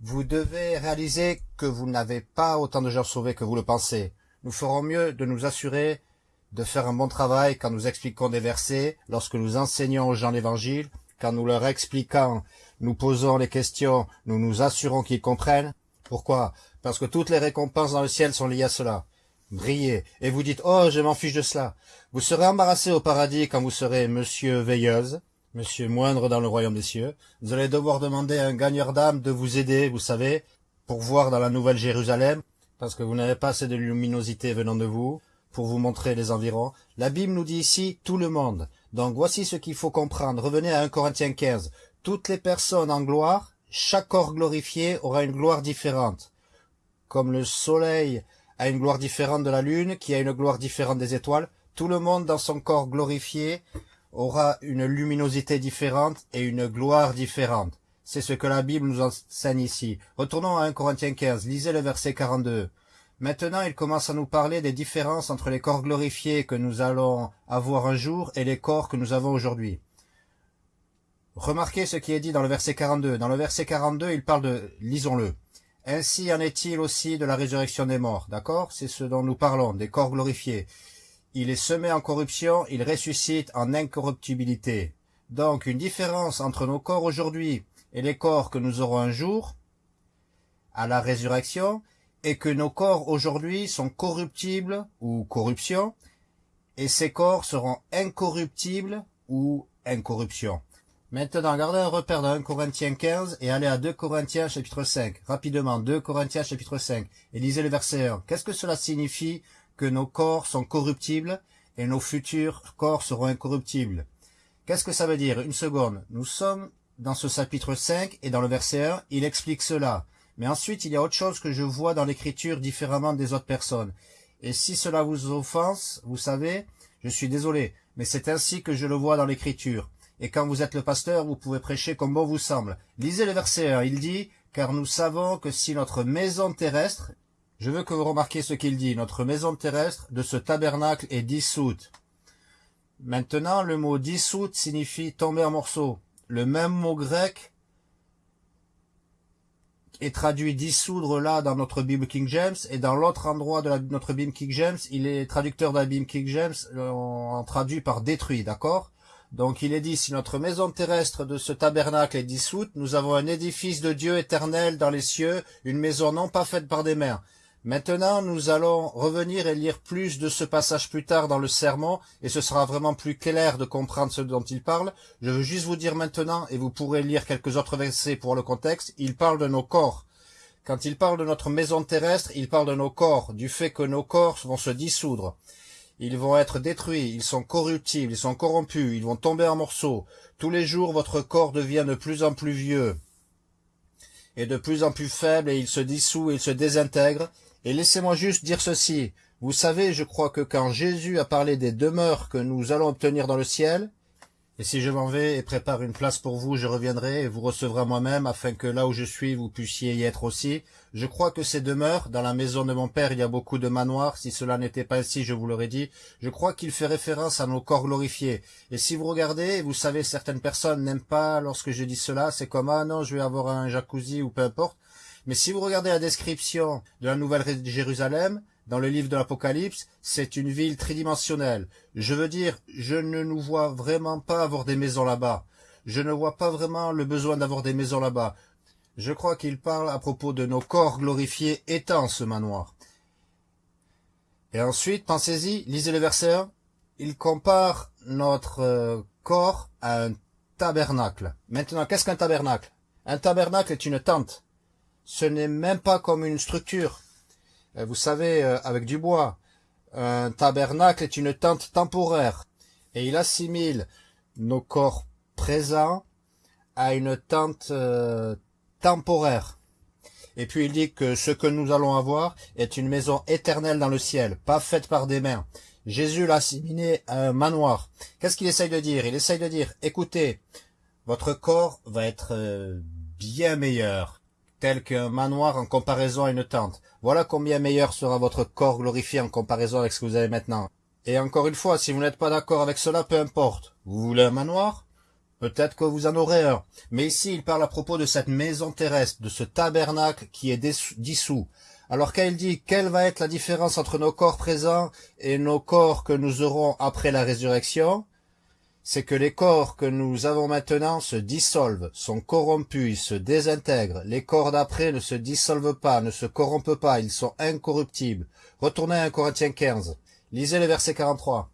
Vous devez réaliser que vous n'avez pas autant de gens sauvés que vous le pensez. Nous ferons mieux de nous assurer de faire un bon travail quand nous expliquons des versets, lorsque nous enseignons aux gens l'évangile, quand nous leur expliquons, nous posons les questions, nous nous assurons qu'ils comprennent. Pourquoi? Parce que toutes les récompenses dans le ciel sont liées à cela. Brillez, et vous dites, oh, je m'en fiche de cela. Vous serez embarrassé au paradis quand vous serez monsieur veilleuse, monsieur moindre dans le royaume des cieux. Vous allez devoir demander à un gagneur d'âme de vous aider, vous savez, pour voir dans la nouvelle Jérusalem, parce que vous n'avez pas assez de luminosité venant de vous, pour vous montrer les environs. La Bible nous dit ici tout le monde. Donc voici ce qu'il faut comprendre. Revenez à 1 Corinthiens 15. Toutes les personnes en gloire, chaque corps glorifié aura une gloire différente. Comme le soleil a une gloire différente de la lune, qui a une gloire différente des étoiles, tout le monde dans son corps glorifié aura une luminosité différente et une gloire différente. C'est ce que la Bible nous enseigne ici. Retournons à 1 Corinthiens 15, lisez le verset 42. Maintenant, il commence à nous parler des différences entre les corps glorifiés que nous allons avoir un jour et les corps que nous avons aujourd'hui. Remarquez ce qui est dit dans le verset 42. Dans le verset 42, il parle de, lisons-le, ainsi en est-il aussi de la résurrection des morts, d'accord? C'est ce dont nous parlons, des corps glorifiés. Il est semé en corruption, il ressuscite en incorruptibilité. Donc une différence entre nos corps aujourd'hui et les corps que nous aurons un jour, à la résurrection, est que nos corps aujourd'hui sont corruptibles ou corruption, et ces corps seront incorruptibles ou incorruption. Maintenant, gardez un repère dans 1 Corinthiens 15 et allez à 2 Corinthiens chapitre 5. Rapidement, 2 Corinthiens chapitre 5. Et lisez le verset 1. Qu'est-ce que cela signifie que nos corps sont corruptibles et nos futurs corps seront incorruptibles. Qu'est-ce que ça veut dire? Une seconde. Nous sommes dans ce chapitre 5 et dans le verset 1, il explique cela. Mais ensuite, il y a autre chose que je vois dans l'écriture différemment des autres personnes. Et si cela vous offense, vous savez, je suis désolé, mais c'est ainsi que je le vois dans l'écriture. et quand vous êtes le pasteur, vous pouvez prêcher comme bon vous semble. Lisez le verset 1, il dit, car nous savons que si notre maison terrestre, je veux que vous remarquiez ce qu'il dit, notre maison terrestre de ce tabernacle est dissoute. Maintenant, le mot dissoute signifie tomber en morceaux. Le même mot grec est traduit dissoudre là dans notre Bible King James et dans l'autre endroit de notre Bible King James, il est traducteur de la Bible King James, on traduit par détruit, d'accord? Donc il est dit, si notre maison terrestre de ce tabernacle est dissoute, nous avons un édifice de Dieu éternel dans les cieux, une maison non pas faite par des mains. Maintenant, nous allons revenir et lire plus de ce passage plus tard dans le sermon, et ce sera vraiment plus clair de comprendre ce dont il parle. Je veux juste vous dire maintenant, et vous pourrez lire quelques autres versets pour le contexte, il parle de nos corps. Quand il parle de notre maison terrestre, il parle de nos corps, du fait que nos corps vont se dissoudre. Ils vont être détruits, ils sont corruptibles, ils sont corrompus, ils vont tomber en morceaux. Tous les jours, votre corps devient de plus en plus vieux et de plus en plus faible et il se dissout, il se désintègre, et laissez-moi juste dire ceci. Vous savez, je crois que quand Jésus a parlé des demeures que nous allons obtenir dans le ciel, et si je m'en vais et prépare une place pour vous, je reviendrai et vous recevrez moi-même, afin que là où je suis, vous puissiez y être aussi. Je crois que ces demeures, dans la maison de mon père, il y a beaucoup de manoirs. Si cela n'était pas ainsi, je vous l'aurais dit. Je crois qu'il fait référence à nos corps glorifiés. Et si vous regardez, vous savez, certaines personnes n'aiment pas lorsque je dis cela. C'est comme, ah non, je vais avoir un jacuzzi ou peu importe. Mais si vous regardez la description de la Nouvelle Jérusalem, dans le livre de l'Apocalypse, c'est une ville tridimensionnelle. Je veux dire, je ne nous vois vraiment pas avoir des maisons là-bas. Je ne vois pas vraiment le besoin d'avoir des maisons là-bas. Je crois qu'il parle à propos de nos corps glorifiés étant ce manoir. Et ensuite, pensez-y, lisez le verset 1. Il compare notre euh, corps à un tabernacle. Maintenant, qu'est-ce qu'un tabernacle? Un tabernacle est une tente. Ce n'est même pas comme une structure. Euh, vous savez, euh, avec du bois. Un tabernacle est une tente temporaire, et il assimile nos corps présents à une tente euh, temporaire. Et puis il dit que ce que nous allons avoir est une maison éternelle dans le ciel, pas faite par des mains. Jésus l'a assimilé à un manoir. Qu'est-ce qu'il essaye de dire? Il essaye de dire, écoutez, votre corps va être bien meilleur tel qu'un manoir en comparaison à une tente. Voilà combien meilleur sera votre corps glorifié en comparaison avec ce que vous avez maintenant. Et encore une fois, si vous n'êtes pas d'accord avec cela, peu importe. Vous voulez un manoir? Peut-être que vous en aurez un. Mais ici, il parle à propos de cette maison terrestre, de ce tabernacle qui est dissous. Alors quand il dit quelle va être la différence entre nos corps présents et nos corps que nous aurons après la résurrection, c'est que les corps que nous avons maintenant se dissolvent, sont corrompus, ils se désintègrent. Les corps d'après ne se dissolvent pas, ne se corrompent pas, ils sont incorruptibles. Retournez à 1 Corinthiens 15. Lisez le verset 43.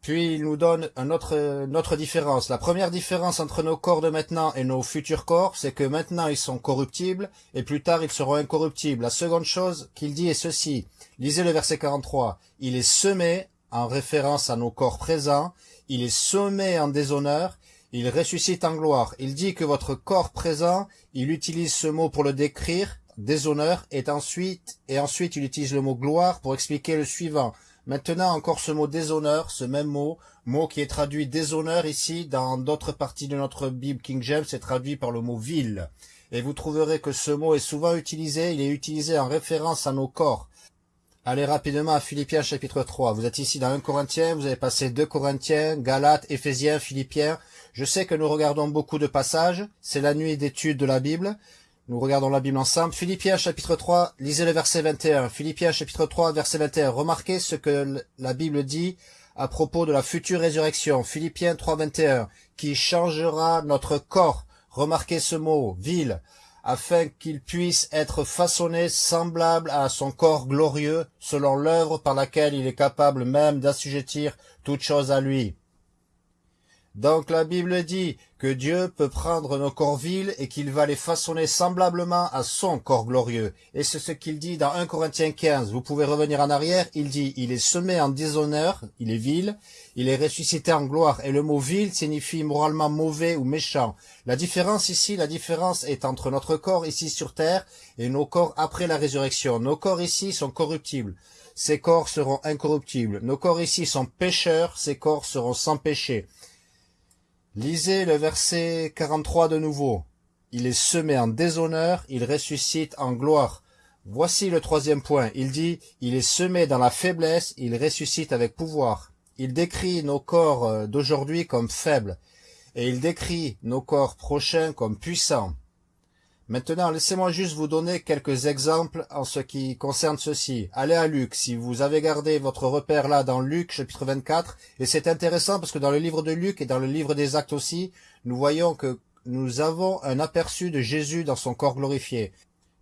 Puis il nous donne une autre, différence. La première différence entre nos corps de maintenant et nos futurs corps, c'est que maintenant ils sont corruptibles et plus tard ils seront incorruptibles. La seconde chose qu'il dit est ceci. Lisez le verset 43. Il est semé, en référence à nos corps présents, il est sommé en déshonneur, il ressuscite en gloire. Il dit que votre corps présent, il utilise ce mot pour le décrire, déshonneur, et ensuite, et ensuite il utilise le mot gloire pour expliquer le suivant. Maintenant encore ce mot déshonneur, ce même mot, mot qui est traduit déshonneur ici, dans d'autres parties de notre Bible King James, c'est traduit par le mot ville. Et vous trouverez que ce mot est souvent utilisé, il est utilisé en référence à nos corps. Allez rapidement à Philippiens chapitre 3. Vous êtes ici dans 1 Corinthien, vous avez passé 2 Corinthiens, Galates, Éphésiens, Philippiens. Je sais que nous regardons beaucoup de passages. C'est la nuit d'étude de la Bible. Nous regardons la Bible ensemble. Philippiens chapitre 3, lisez le verset 21. Philippiens chapitre 3, verset 21. Remarquez ce que la Bible dit à propos de la future résurrection. Philippiens 3, 21. Qui changera notre corps. Remarquez ce mot, ville afin qu'il puisse être façonné semblable à son corps glorieux, selon l'œuvre par laquelle il est capable même d'assujettir toute chose à lui. Donc la Bible dit que Dieu peut prendre nos corps vils et qu'il va les façonner semblablement à son corps glorieux. Et c'est ce qu'il dit dans 1 Corinthiens 15. Vous pouvez revenir en arrière. Il dit, il est semé en déshonneur, il est vil, il est ressuscité en gloire. Et le mot vil signifie moralement mauvais ou méchant. La différence ici, la différence est entre notre corps ici sur terre et nos corps après la résurrection. Nos corps ici sont corruptibles. Ces corps seront incorruptibles. Nos corps ici sont pécheurs, ces corps seront sans péché. Lisez le verset 43 de nouveau. Il est semé en déshonneur, il ressuscite en gloire. Voici le troisième point. Il dit, il est semé dans la faiblesse, il ressuscite avec pouvoir. Il décrit nos corps euh, d'aujourd'hui comme faibles, et il décrit nos corps prochains comme puissants. Maintenant, laissez-moi juste vous donner quelques exemples en ce qui concerne ceci. Allez à Luc, si vous avez gardé votre repère là dans Luc chapitre 24, et c'est intéressant parce que dans le livre de Luc et dans le livre des Actes aussi, nous voyons que nous avons un aperçu de Jésus dans son corps glorifié.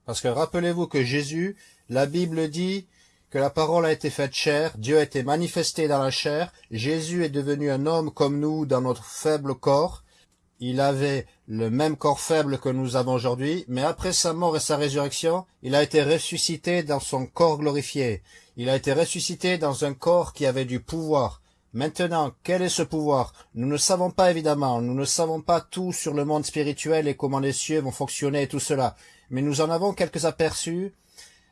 Parce que rappelez-vous que Jésus, la Bible dit que la parole a été faite chair, Dieu a été manifesté dans la chair, Jésus est devenu un homme comme nous dans notre faible corps, il avait le même corps faible que nous avons aujourd'hui, mais après sa mort et sa résurrection, il a été ressuscité dans son corps glorifié. Il a été ressuscité dans un corps qui avait du pouvoir. Maintenant, quel est ce pouvoir? Nous ne savons pas évidemment, nous ne savons pas tout sur le monde spirituel et comment les cieux vont fonctionner et tout cela, mais nous en avons quelques aperçus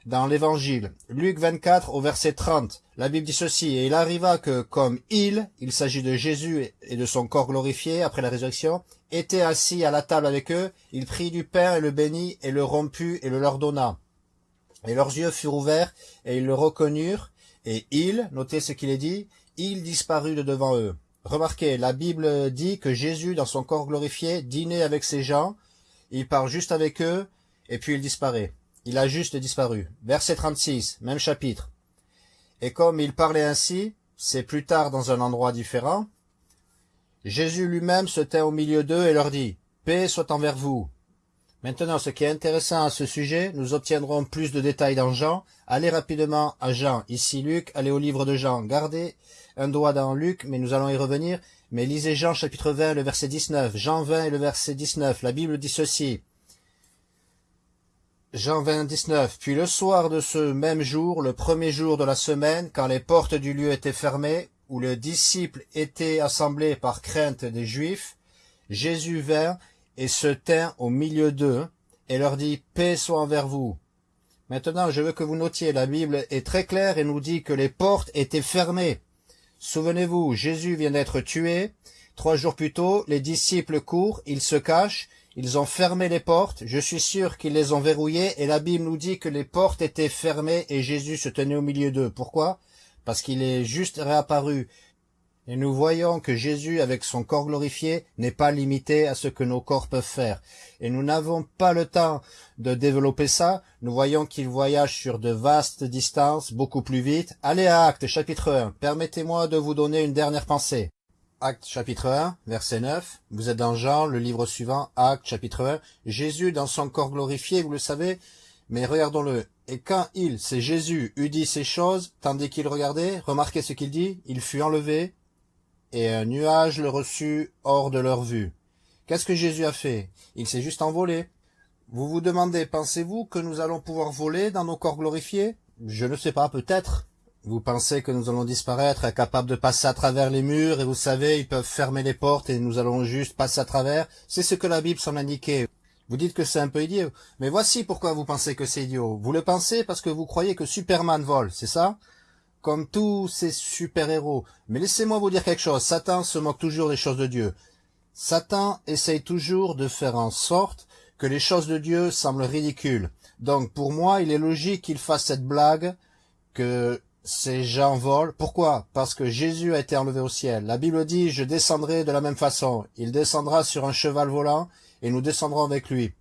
dans l'Évangile. Luc 24 au verset 30, la Bible dit ceci, Et il arriva que, comme il, il s'agit de Jésus et de son corps glorifié après la résurrection, était assis à la table avec eux, il prit du pain et le bénit, et le romput et le leur donna. Et leurs yeux furent ouverts, et ils le reconnurent, et il, notez ce qu'il est dit, il disparut de devant eux. Remarquez, la Bible dit que Jésus, dans son corps glorifié, dînait avec ces gens, il parle juste avec eux, et puis il disparaît. Il a juste disparu. Verset 36, même chapitre. Et comme il parlait ainsi, c'est plus tard dans un endroit différent, Jésus lui-même se tint au milieu d'eux et leur dit, Paix soit envers vous. Maintenant, ce qui est intéressant à ce sujet, nous obtiendrons plus de détails dans Jean. Allez rapidement à Jean. Ici Luc, allez au livre de Jean. Gardez un doigt dans Luc, mais nous allons y revenir. Mais lisez Jean chapitre 20, le verset 19. Jean 20 et le verset 19. La Bible dit ceci. Jean 29. Puis le soir de ce même jour, le premier jour de la semaine, quand les portes du lieu étaient fermées, où les disciples étaient assemblés par crainte des Juifs, Jésus vint et se tint au milieu d'eux, et leur dit, Paix soit envers vous. Maintenant, je veux que vous notiez, la Bible est très claire et nous dit que les portes étaient fermées. Souvenez-vous, Jésus vient d'être tué. Trois jours plus tôt, les disciples courent, ils se cachent, ils ont fermé les portes, je suis sûr qu'ils les ont verrouillées, et la Bible nous dit que les portes étaient fermées et Jésus se tenait au milieu d'eux. Pourquoi? Parce qu'il est juste réapparu. Et nous voyons que Jésus, avec son corps glorifié, n'est pas limité à ce que nos corps peuvent faire. Et nous n'avons pas le temps de développer ça. Nous voyons qu'il voyage sur de vastes distances, beaucoup plus vite. Allez à Actes, chapitre 1. Permettez-moi de vous donner une dernière pensée. Acte chapitre 1, verset 9. Vous êtes dans Jean, le livre suivant, Acte chapitre 1. Jésus dans son corps glorifié, vous le savez, mais regardons-le. Et quand il, c'est Jésus, eut dit ces choses, tandis qu'il regardait, remarquez ce qu'il dit, il fut enlevé, et un nuage le reçut hors de leur vue. Qu'est-ce que Jésus a fait? Il s'est juste envolé. Vous vous demandez, pensez-vous que nous allons pouvoir voler dans nos corps glorifiés? Je ne sais pas, peut-être. Vous pensez que nous allons disparaître, incapables de passer à travers les murs, et vous savez, ils peuvent fermer les portes et nous allons juste passer à travers. C'est ce que la Bible semble indiquer. Vous dites que c'est un peu idiot. Mais voici pourquoi vous pensez que c'est idiot. Vous le pensez parce que vous croyez que Superman vole, c'est ça? Comme tous ces super-héros. Mais laissez-moi vous dire quelque chose. Satan se moque toujours des choses de Dieu. Satan essaye toujours de faire en sorte que les choses de Dieu semblent ridicules. Donc pour moi, il est logique qu'il fasse cette blague que ces gens volent. Pourquoi? Parce que Jésus a été enlevé au ciel. La Bible dit, je descendrai de la même façon. Il descendra sur un cheval volant et nous descendrons avec lui.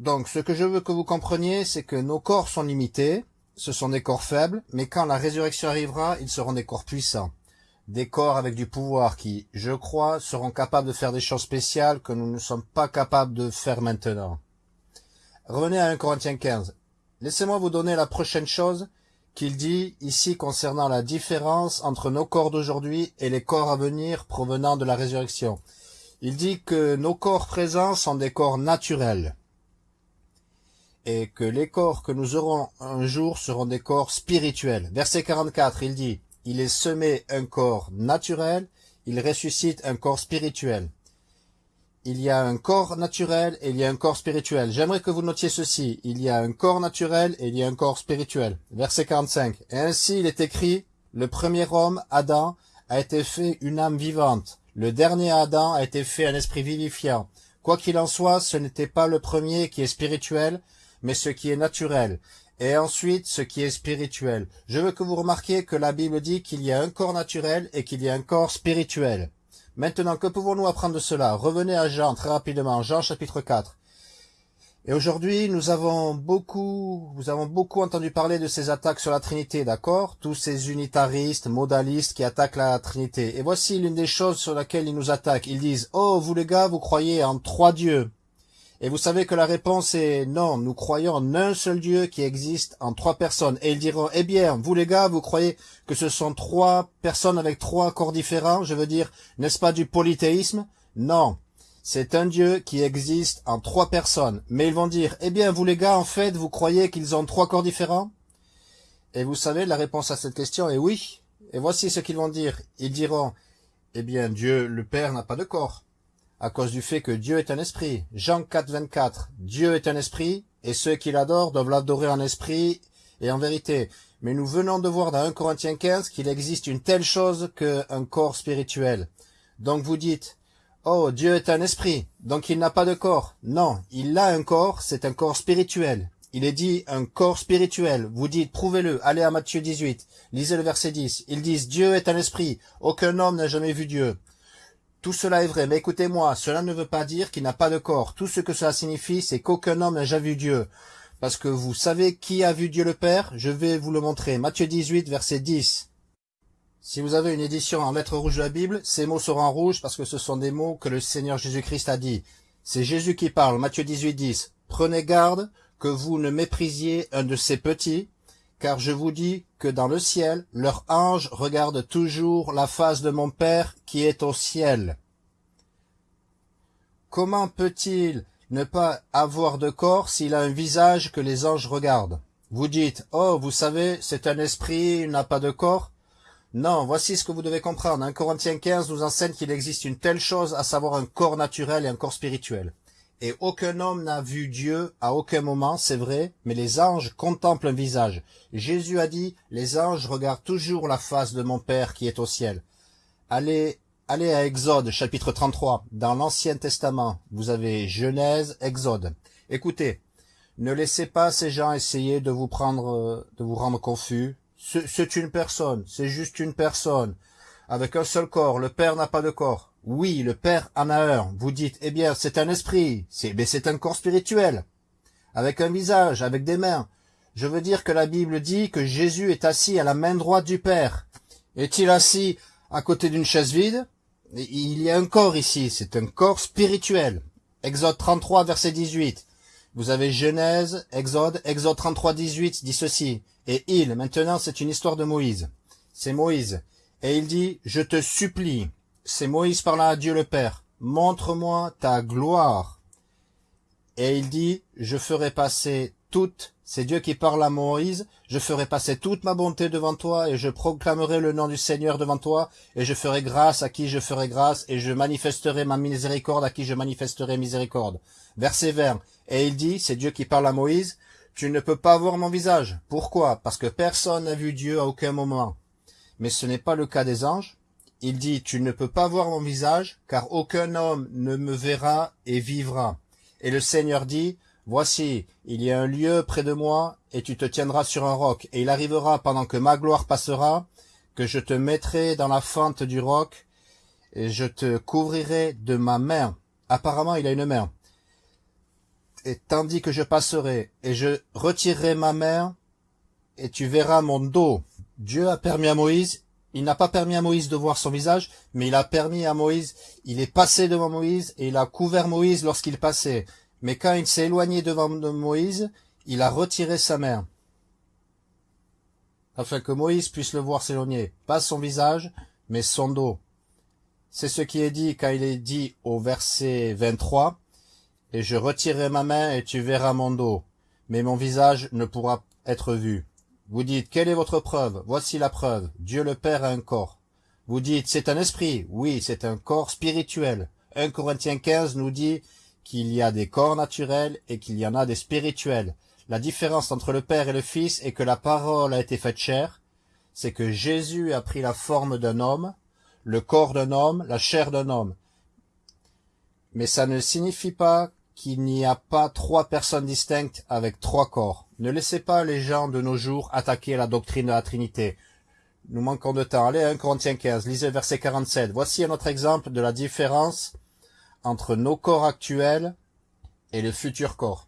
Donc, ce que je veux que vous compreniez, c'est que nos corps sont limités, ce sont des corps faibles, mais quand la résurrection arrivera, ils seront des corps puissants. Des corps avec du pouvoir qui, je crois, seront capables de faire des choses spéciales que nous ne sommes pas capables de faire maintenant. Revenez à 1 Corinthiens 15. Laissez-moi vous donner la prochaine chose qu'il dit ici concernant la différence entre nos corps d'aujourd'hui et les corps à venir provenant de la résurrection. Il dit que nos corps présents sont des corps naturels et que les corps que nous aurons un jour seront des corps spirituels. Verset 44, il dit, il est semé un corps naturel, il ressuscite un corps spirituel il y a un corps naturel et il y a un corps spirituel. J'aimerais que vous notiez ceci. Il y a un corps naturel et il y a un corps spirituel. Verset 45. Et ainsi il est écrit, le premier homme, Adam, a été fait une âme vivante. Le dernier Adam a été fait un esprit vivifiant. Quoi qu'il en soit, ce n'était pas le premier qui est spirituel, mais ce qui est naturel, et ensuite ce qui est spirituel. Je veux que vous remarquiez que la Bible dit qu'il y a un corps naturel et qu'il y a un corps spirituel. Maintenant, que pouvons-nous apprendre de cela? Revenez à Jean très rapidement, Jean chapitre 4. Et aujourd'hui, nous avons beaucoup, nous avons beaucoup entendu parler de ces attaques sur la Trinité, d'accord? Tous ces unitaristes, modalistes qui attaquent la Trinité. Et voici l'une des choses sur laquelle ils nous attaquent. Ils disent, oh, vous les gars, vous croyez en trois dieux. Et vous savez que la réponse est non, nous croyons en un seul Dieu qui existe en trois personnes. Et ils diront, eh bien, vous les gars, vous croyez que ce sont trois personnes avec trois corps différents Je veux dire, n'est-ce pas du polythéisme? Non, c'est un Dieu qui existe en trois personnes. Mais ils vont dire, eh bien, vous les gars, en fait, vous croyez qu'ils ont trois corps différents? Et vous savez, la réponse à cette question est oui. Et voici ce qu'ils vont dire. Ils diront, eh bien, Dieu, le Père, n'a pas de corps. À cause du fait que Dieu est un esprit. Jean 4, 24. Dieu est un esprit, et ceux qui l'adorent doivent l'adorer en esprit et en vérité. Mais nous venons de voir dans 1 Corinthiens 15 qu'il existe une telle chose qu'un corps spirituel. Donc vous dites, Oh, Dieu est un esprit, donc il n'a pas de corps. Non, il a un corps, c'est un corps spirituel. Il est dit un corps spirituel. Vous dites, prouvez-le, allez à Matthieu 18, lisez le verset 10. Ils disent, Dieu est un esprit, aucun homme n'a jamais vu Dieu. Tout cela est vrai, mais écoutez-moi, cela ne veut pas dire qu'il n'a pas de corps. Tout ce que cela signifie, c'est qu'aucun homme n'a jamais vu Dieu. Parce que vous savez qui a vu Dieu le Père Je vais vous le montrer. Matthieu 18, verset 10. Si vous avez une édition en lettres rouges de la Bible, ces mots seront en rouge parce que ce sont des mots que le Seigneur Jésus-Christ a dit. C'est Jésus qui parle, Matthieu 18, 10. Prenez garde que vous ne méprisiez un de ces petits, car je vous dis que dans le ciel, leur ange regarde toujours la face de mon Père qui est au ciel. Comment peut-il ne pas avoir de corps s'il a un visage que les anges regardent? Vous dites, oh, vous savez, c'est un esprit, il n'a pas de corps. Non, voici ce que vous devez comprendre. Un Corinthiens 15 nous enseigne qu'il existe une telle chose, à savoir un corps naturel et un corps spirituel. Et aucun homme n'a vu Dieu à aucun moment, c'est vrai, mais les anges contemplent un visage. Jésus a dit, les anges regardent toujours la face de mon Père qui est au ciel. Allez, allez à Exode, chapitre 33. Dans l'Ancien Testament, vous avez Genèse, Exode. Écoutez, ne laissez pas ces gens essayer de vous prendre, de vous rendre confus, c'est une personne, c'est juste une personne, avec un seul corps, le Père n'a pas de corps. Oui, le Père en a un. Vous dites, eh bien, c'est un esprit, c'est mais c'est un corps spirituel, avec un visage, avec des mains. Je veux dire que la Bible dit que Jésus est assis à la main droite du Père. Est-il assis à côté d'une chaise vide? Il y a un corps ici, c'est un corps spirituel. Exode 33, verset 18. Vous avez Genèse, Exode, Exode 33, 18 dit ceci. Et il, maintenant c'est une histoire de Moïse. C'est Moïse. Et il dit, je te supplie, c'est Moïse parlant à Dieu le Père, montre-moi ta gloire. Et il dit, je ferai passer toute, c'est Dieu qui parle à Moïse, je ferai passer toute ma bonté devant toi, et je proclamerai le nom du Seigneur devant toi, et je ferai grâce à qui je ferai grâce, et je manifesterai ma miséricorde à qui je manifesterai miséricorde. Verset 20. Et il dit, c'est Dieu qui parle à Moïse, tu ne peux pas voir mon visage. Pourquoi? Parce que personne n'a vu Dieu à aucun moment. Mais ce n'est pas le cas des anges. Il dit, tu ne peux pas voir mon visage, car aucun homme ne me verra et vivra. Et le Seigneur dit, Voici, il y a un lieu près de moi, et tu te tiendras sur un roc, et il arrivera pendant que ma gloire passera, que je te mettrai dans la fente du roc, et je te couvrirai de ma main. Apparemment, il a une main et tandis que je passerai, et je retirerai ma main, et tu verras mon dos. Dieu a permis à Moïse, il n'a pas permis à Moïse de voir son visage, mais il a permis à Moïse, il est passé devant Moïse, et il a couvert Moïse lorsqu'il passait. Mais quand il s'est éloigné devant Moïse, il a retiré sa main, afin que Moïse puisse le voir s'éloigner, pas son visage, mais son dos. C'est ce qui est dit quand il est dit au verset 23, et je retirerai ma main et tu verras mon dos, mais mon visage ne pourra être vu. Vous dites, quelle est votre preuve? Voici la preuve. Dieu le Père a un corps. Vous dites, c'est un esprit. Oui, c'est un corps spirituel. 1 Corinthiens 15 nous dit qu'il y a des corps naturels et qu'il y en a des spirituels. La différence entre le Père et le Fils est que la parole a été faite chair, c'est que Jésus a pris la forme d'un homme, le corps d'un homme, la chair d'un homme. Mais ça ne signifie pas qu'il n'y a pas trois personnes distinctes avec trois corps. Ne laissez pas les gens de nos jours attaquer la doctrine de la Trinité. Nous manquons de temps. Allez, 1 Corinthiens 15, lisez verset 47. Voici un autre exemple de la différence entre nos corps actuels et le futur corps.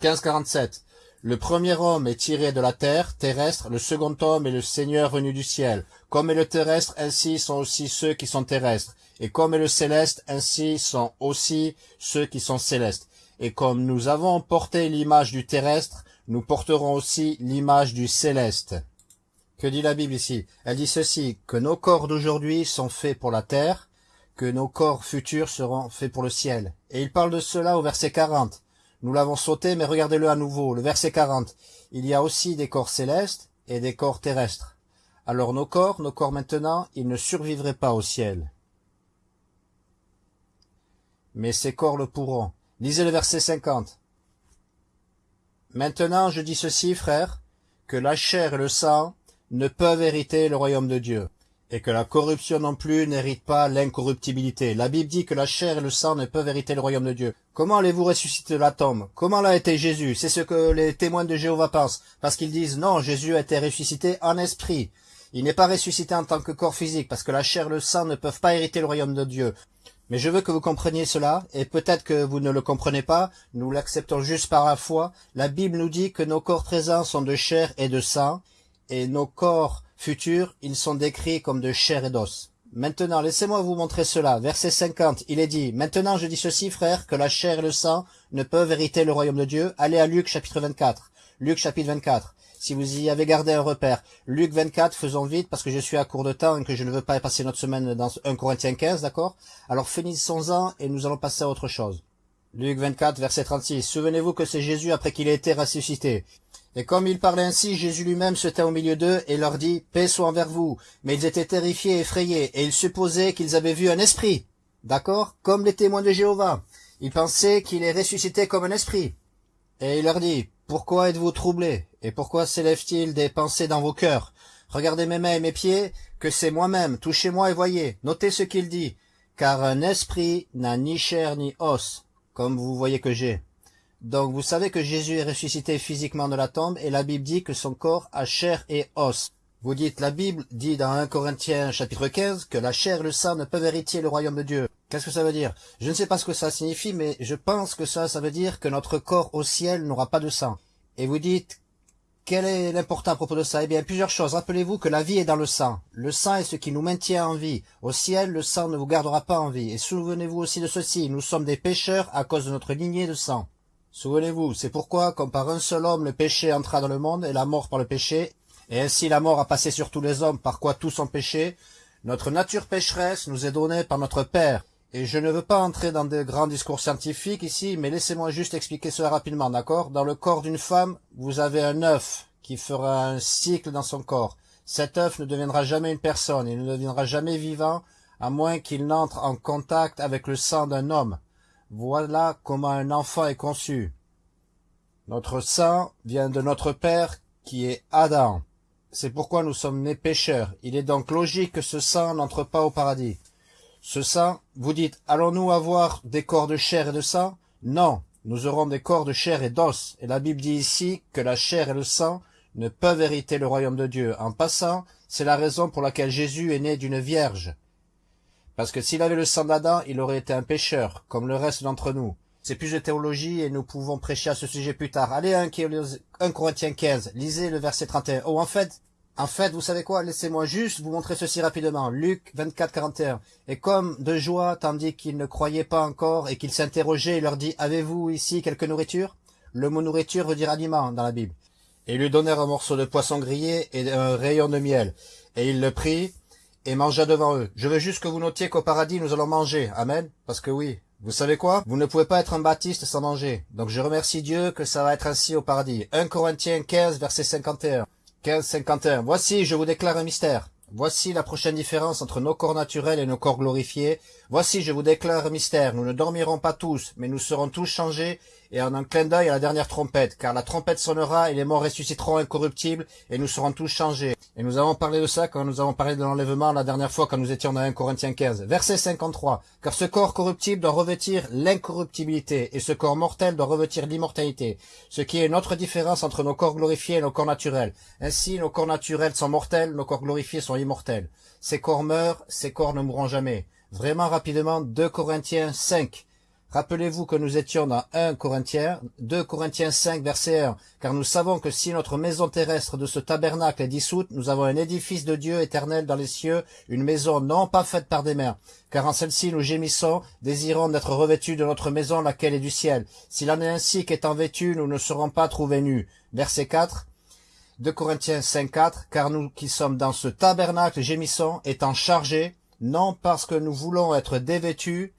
15.47 Le premier homme est tiré de la terre terrestre, le second homme est le Seigneur venu du ciel. Comme est le terrestre, ainsi sont aussi ceux qui sont terrestres. Et comme est le céleste, ainsi sont aussi ceux qui sont célestes. Et comme nous avons porté l'image du terrestre, nous porterons aussi l'image du céleste. Que dit la Bible ici? Elle dit ceci, que nos corps d'aujourd'hui sont faits pour la terre, que nos corps futurs seront faits pour le ciel. Et il parle de cela au verset 40. Nous l'avons sauté, mais regardez-le à nouveau, le verset 40. Il y a aussi des corps célestes et des corps terrestres. Alors nos corps, nos corps maintenant, ils ne survivraient pas au ciel. Mais ces corps le pourront. Lisez le verset 50. Maintenant je dis ceci, frères, que la chair et le sang ne peuvent hériter le royaume de Dieu et que la corruption non plus n'hérite pas l'incorruptibilité. La Bible dit que la chair et le sang ne peuvent hériter le royaume de Dieu. Comment allez-vous ressusciter la tombe? Comment l'a été Jésus? C'est ce que les témoins de Jéhovah pensent, parce qu'ils disent non, Jésus a été ressuscité en esprit. Il n'est pas ressuscité en tant que corps physique, parce que la chair et le sang ne peuvent pas hériter le royaume de Dieu. Mais je veux que vous compreniez cela, et peut-être que vous ne le comprenez pas, nous l'acceptons juste par la foi. La Bible nous dit que nos corps présents sont de chair et de sang, et nos corps futurs, ils sont décrits comme de chair et d'os. Maintenant, laissez-moi vous montrer cela. Verset 50, il est dit, « Maintenant je dis ceci, frères, que la chair et le sang ne peuvent hériter le royaume de Dieu. » Allez à Luc chapitre 24. Luc chapitre 24. Si vous y avez gardé un repère. Luc 24, faisons vite parce que je suis à court de temps et que je ne veux pas passer notre semaine dans 1 Corinthiens 15, d'accord? Alors finissons-en et nous allons passer à autre chose. Luc 24, verset 36. Souvenez-vous que c'est Jésus après qu'il ait été ressuscité. Et comme il parlait ainsi, Jésus lui-même se tint au milieu d'eux et leur dit, Paix soit envers vous. Mais ils étaient terrifiés et effrayés, et ils supposaient qu'ils avaient vu un esprit. D'accord? Comme les témoins de Jéhovah. Ils pensaient qu'il est ressuscité comme un esprit. Et il leur dit, Pourquoi êtes-vous troublés? Et pourquoi s'élève-t-il des pensées dans vos cœurs? Regardez mes mains et mes pieds, que c'est moi-même, touchez-moi et voyez. Notez ce qu'il dit. Car un esprit n'a ni chair ni os, comme vous voyez que j'ai. Donc vous savez que Jésus est ressuscité physiquement de la tombe et la Bible dit que son corps a chair et os. Vous dites, la Bible dit dans 1 Corinthiens chapitre 15 que la chair et le sang ne peuvent hériter le royaume de Dieu. Qu'est-ce que ça veut dire? Je ne sais pas ce que ça signifie, mais je pense que ça, ça veut dire que notre corps au ciel n'aura pas de sang. Et vous dites, quel est l'important à propos de ça? Eh bien, plusieurs choses. Rappelez-vous que la vie est dans le sang. Le sang est ce qui nous maintient en vie. Au ciel, le sang ne vous gardera pas en vie. Et souvenez-vous aussi de ceci, nous sommes des pécheurs à cause de notre lignée de sang. Souvenez-vous, c'est pourquoi, comme par un seul homme le péché entra dans le monde, et la mort par le péché, et ainsi la mort a passé sur tous les hommes, par quoi tous ont péché, notre nature pécheresse nous est donnée par notre Père. Et je ne veux pas entrer dans de grands discours scientifiques ici, mais laissez-moi juste expliquer cela rapidement, d'accord? Dans le corps d'une femme, vous avez un œuf qui fera un cycle dans son corps. Cet œuf ne deviendra jamais une personne, il ne deviendra jamais vivant, à moins qu'il n'entre en contact avec le sang d'un homme. Voilà comment un enfant est conçu. Notre sang vient de notre Père qui est Adam. C'est pourquoi nous sommes nés pécheurs. Il est donc logique que ce sang n'entre pas au paradis. Ce sang, vous dites, allons-nous avoir des corps de chair et de sang Non, nous aurons des corps de chair et d'os. Et la Bible dit ici que la chair et le sang ne peuvent hériter le royaume de Dieu. En passant, c'est la raison pour laquelle Jésus est né d'une vierge. Parce que s'il avait le sang d'Adam, il aurait été un pécheur, comme le reste d'entre nous. C'est plus de théologie et nous pouvons prêcher à ce sujet plus tard. Allez, 1 Corinthiens 15, lisez le verset 31. Oh, en fait, en fait, vous savez quoi? Laissez-moi juste vous montrer ceci rapidement. Luc 24, 41. Et comme de joie, tandis qu'ils ne croyaient pas encore et qu'ils s'interrogeaient, il leur dit, avez-vous ici quelque nourriture? Le mot nourriture veut dire aliment dans la Bible. Et ils lui donnèrent un morceau de poisson grillé et un rayon de miel. Et il le prit, et mangea devant eux. Je veux juste que vous notiez qu'au paradis, nous allons manger. Amen. Parce que oui, vous savez quoi? Vous ne pouvez pas être un baptiste sans manger. Donc je remercie Dieu que ça va être ainsi au paradis. 1 Corinthiens 15, verset 51. 15, 51. Voici, je vous déclare un mystère. Voici la prochaine différence entre nos corps naturels et nos corps glorifiés. Voici, je vous déclare un mystère, nous ne dormirons pas tous, mais nous serons tous changés, et en un clin d'œil à la dernière trompette, car la trompette sonnera, et les morts ressusciteront incorruptibles, et nous serons tous changés. Et nous avons parlé de ça quand nous avons parlé de l'enlèvement la dernière fois, quand nous étions dans 1 Corinthiens 15. Verset 53. Car ce corps corruptible doit revêtir l'incorruptibilité, et ce corps mortel doit revêtir l'immortalité, ce qui est notre différence entre nos corps glorifiés et nos corps naturels. Ainsi, nos corps naturels sont mortels, nos corps glorifiés sont immortels. Ces corps meurent, ces corps ne mourront jamais. Vraiment rapidement, 2 Corinthiens 5. Rappelez-vous que nous étions dans 1 Corinthiens, 2 Corinthiens 5, verset 1, car nous savons que si notre maison terrestre de ce tabernacle est dissoute, nous avons un édifice de Dieu éternel dans les cieux, une maison non pas faite par des mains, car en celle-ci nous gémissons, désirons d'être revêtus de notre maison laquelle est du ciel. S'il en est ainsi qu'étant vêtus, nous ne serons pas trouvés nus. Verset 4, 2 Corinthiens 5, 4, car nous qui sommes dans ce tabernacle gémissons, étant chargés, non parce que nous voulons être dévêtus,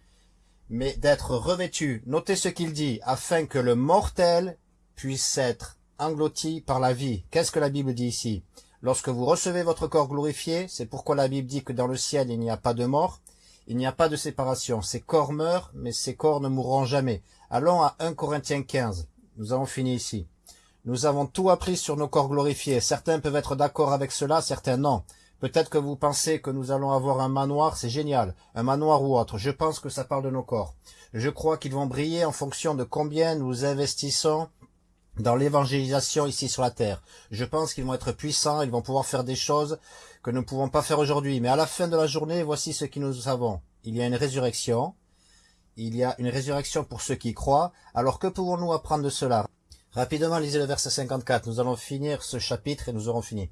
mais d'être revêtus. Notez ce qu'il dit, afin que le mortel puisse être englouti par la vie. Qu'est-ce que la Bible dit ici? Lorsque vous recevez votre corps glorifié, c'est pourquoi la Bible dit que dans le ciel il n'y a pas de mort, il n'y a pas de séparation. Ces corps meurent, mais ces corps ne mourront jamais. Allons à 1 Corinthiens 15. Nous avons fini ici. Nous avons tout appris sur nos corps glorifiés. Certains peuvent être d'accord avec cela, certains non. Peut-être que vous pensez que nous allons avoir un manoir, c'est génial, un manoir ou autre. Je pense que ça parle de nos corps. Je crois qu'ils vont briller en fonction de combien nous investissons dans l'évangélisation ici sur la terre. Je pense qu'ils vont être puissants, ils vont pouvoir faire des choses que nous ne pouvons pas faire aujourd'hui. Mais à la fin de la journée, voici ce que nous savons. Il y a une résurrection. Il y a une résurrection pour ceux qui croient. Alors que pouvons-nous apprendre de cela? Rapidement, lisez le verset 54. Nous allons finir ce chapitre et nous aurons fini.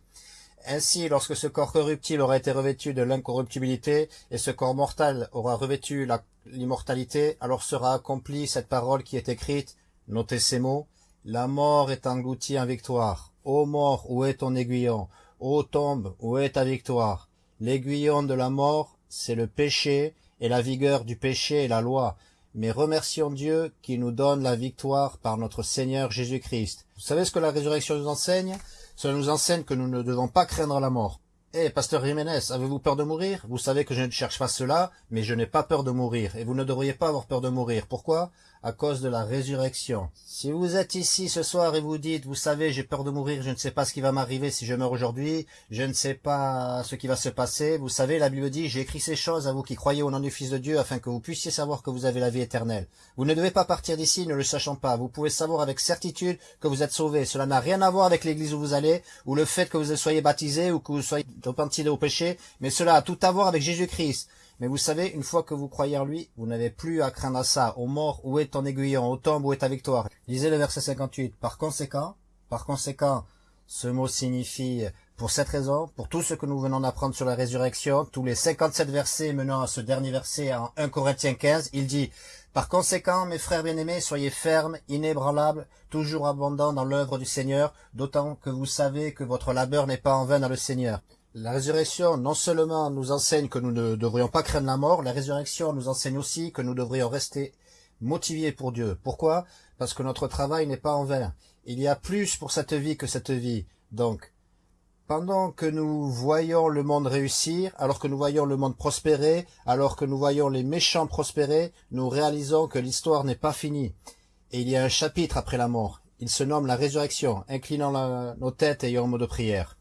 Ainsi, lorsque ce corps corruptible aura été revêtu de l'incorruptibilité, et ce corps mortel aura revêtu l'immortalité, alors sera accomplie cette parole qui est écrite, notez ces mots, la mort est engloutie en victoire. Ô mort, où est ton aiguillon? Ô tombe, où est ta victoire? L'aiguillon de la mort, c'est le péché, et la vigueur du péché est la loi. Mais remercions Dieu qui nous donne la victoire par notre Seigneur Jésus-Christ. Vous savez ce que la résurrection nous enseigne? Cela nous enseigne que nous ne devons pas craindre la mort. Eh, pasteur Jiménez, avez-vous peur de mourir? Vous savez que je ne cherche pas cela, mais je n'ai pas peur de mourir, et vous ne devriez pas avoir peur de mourir. Pourquoi? À cause de la résurrection. Si vous êtes ici ce soir et vous dites, vous savez, j'ai peur de mourir, je ne sais pas ce qui va m'arriver si je meurs aujourd'hui, je ne sais pas ce qui va se passer, vous savez, la Bible dit, j'ai écrit ces choses à vous qui croyez au nom du Fils de Dieu afin que vous puissiez savoir que vous avez la vie éternelle. Vous ne devez pas partir d'ici ne le sachant pas. Vous pouvez savoir avec certitude que vous êtes sauvés. Cela n'a rien à voir avec l'église où vous allez, ou le fait que vous soyez baptisé, ou que vous soyez repenti au péché, mais cela a tout à voir avec Jésus-Christ. Mais vous savez, une fois que vous croyez en lui, vous n'avez plus à craindre ça. Au mort, où est ton aiguillon Au tombe, où est ta victoire Lisez le verset 58. Par conséquent, par conséquent, ce mot signifie, pour cette raison, pour tout ce que nous venons d'apprendre sur la résurrection, tous les 57 versets menant à ce dernier verset en 1 Corinthiens 15, il dit, par conséquent, mes frères bien-aimés, soyez fermes, inébranlables, toujours abondants dans l'œuvre du Seigneur, d'autant que vous savez que votre labeur n'est pas en vain dans le Seigneur. La résurrection non seulement nous enseigne que nous ne devrions pas craindre la mort, la résurrection nous enseigne aussi que nous devrions rester motivés pour Dieu. Pourquoi? Parce que notre travail n'est pas en vain. Il y a plus pour cette vie que cette vie. Donc, pendant que nous voyons le monde réussir, alors que nous voyons le monde prospérer, alors que nous voyons les méchants prospérer, nous réalisons que l'histoire n'est pas finie. Et il y a un chapitre après la mort. Il se nomme la résurrection, inclinant nos têtes et en mot de prière.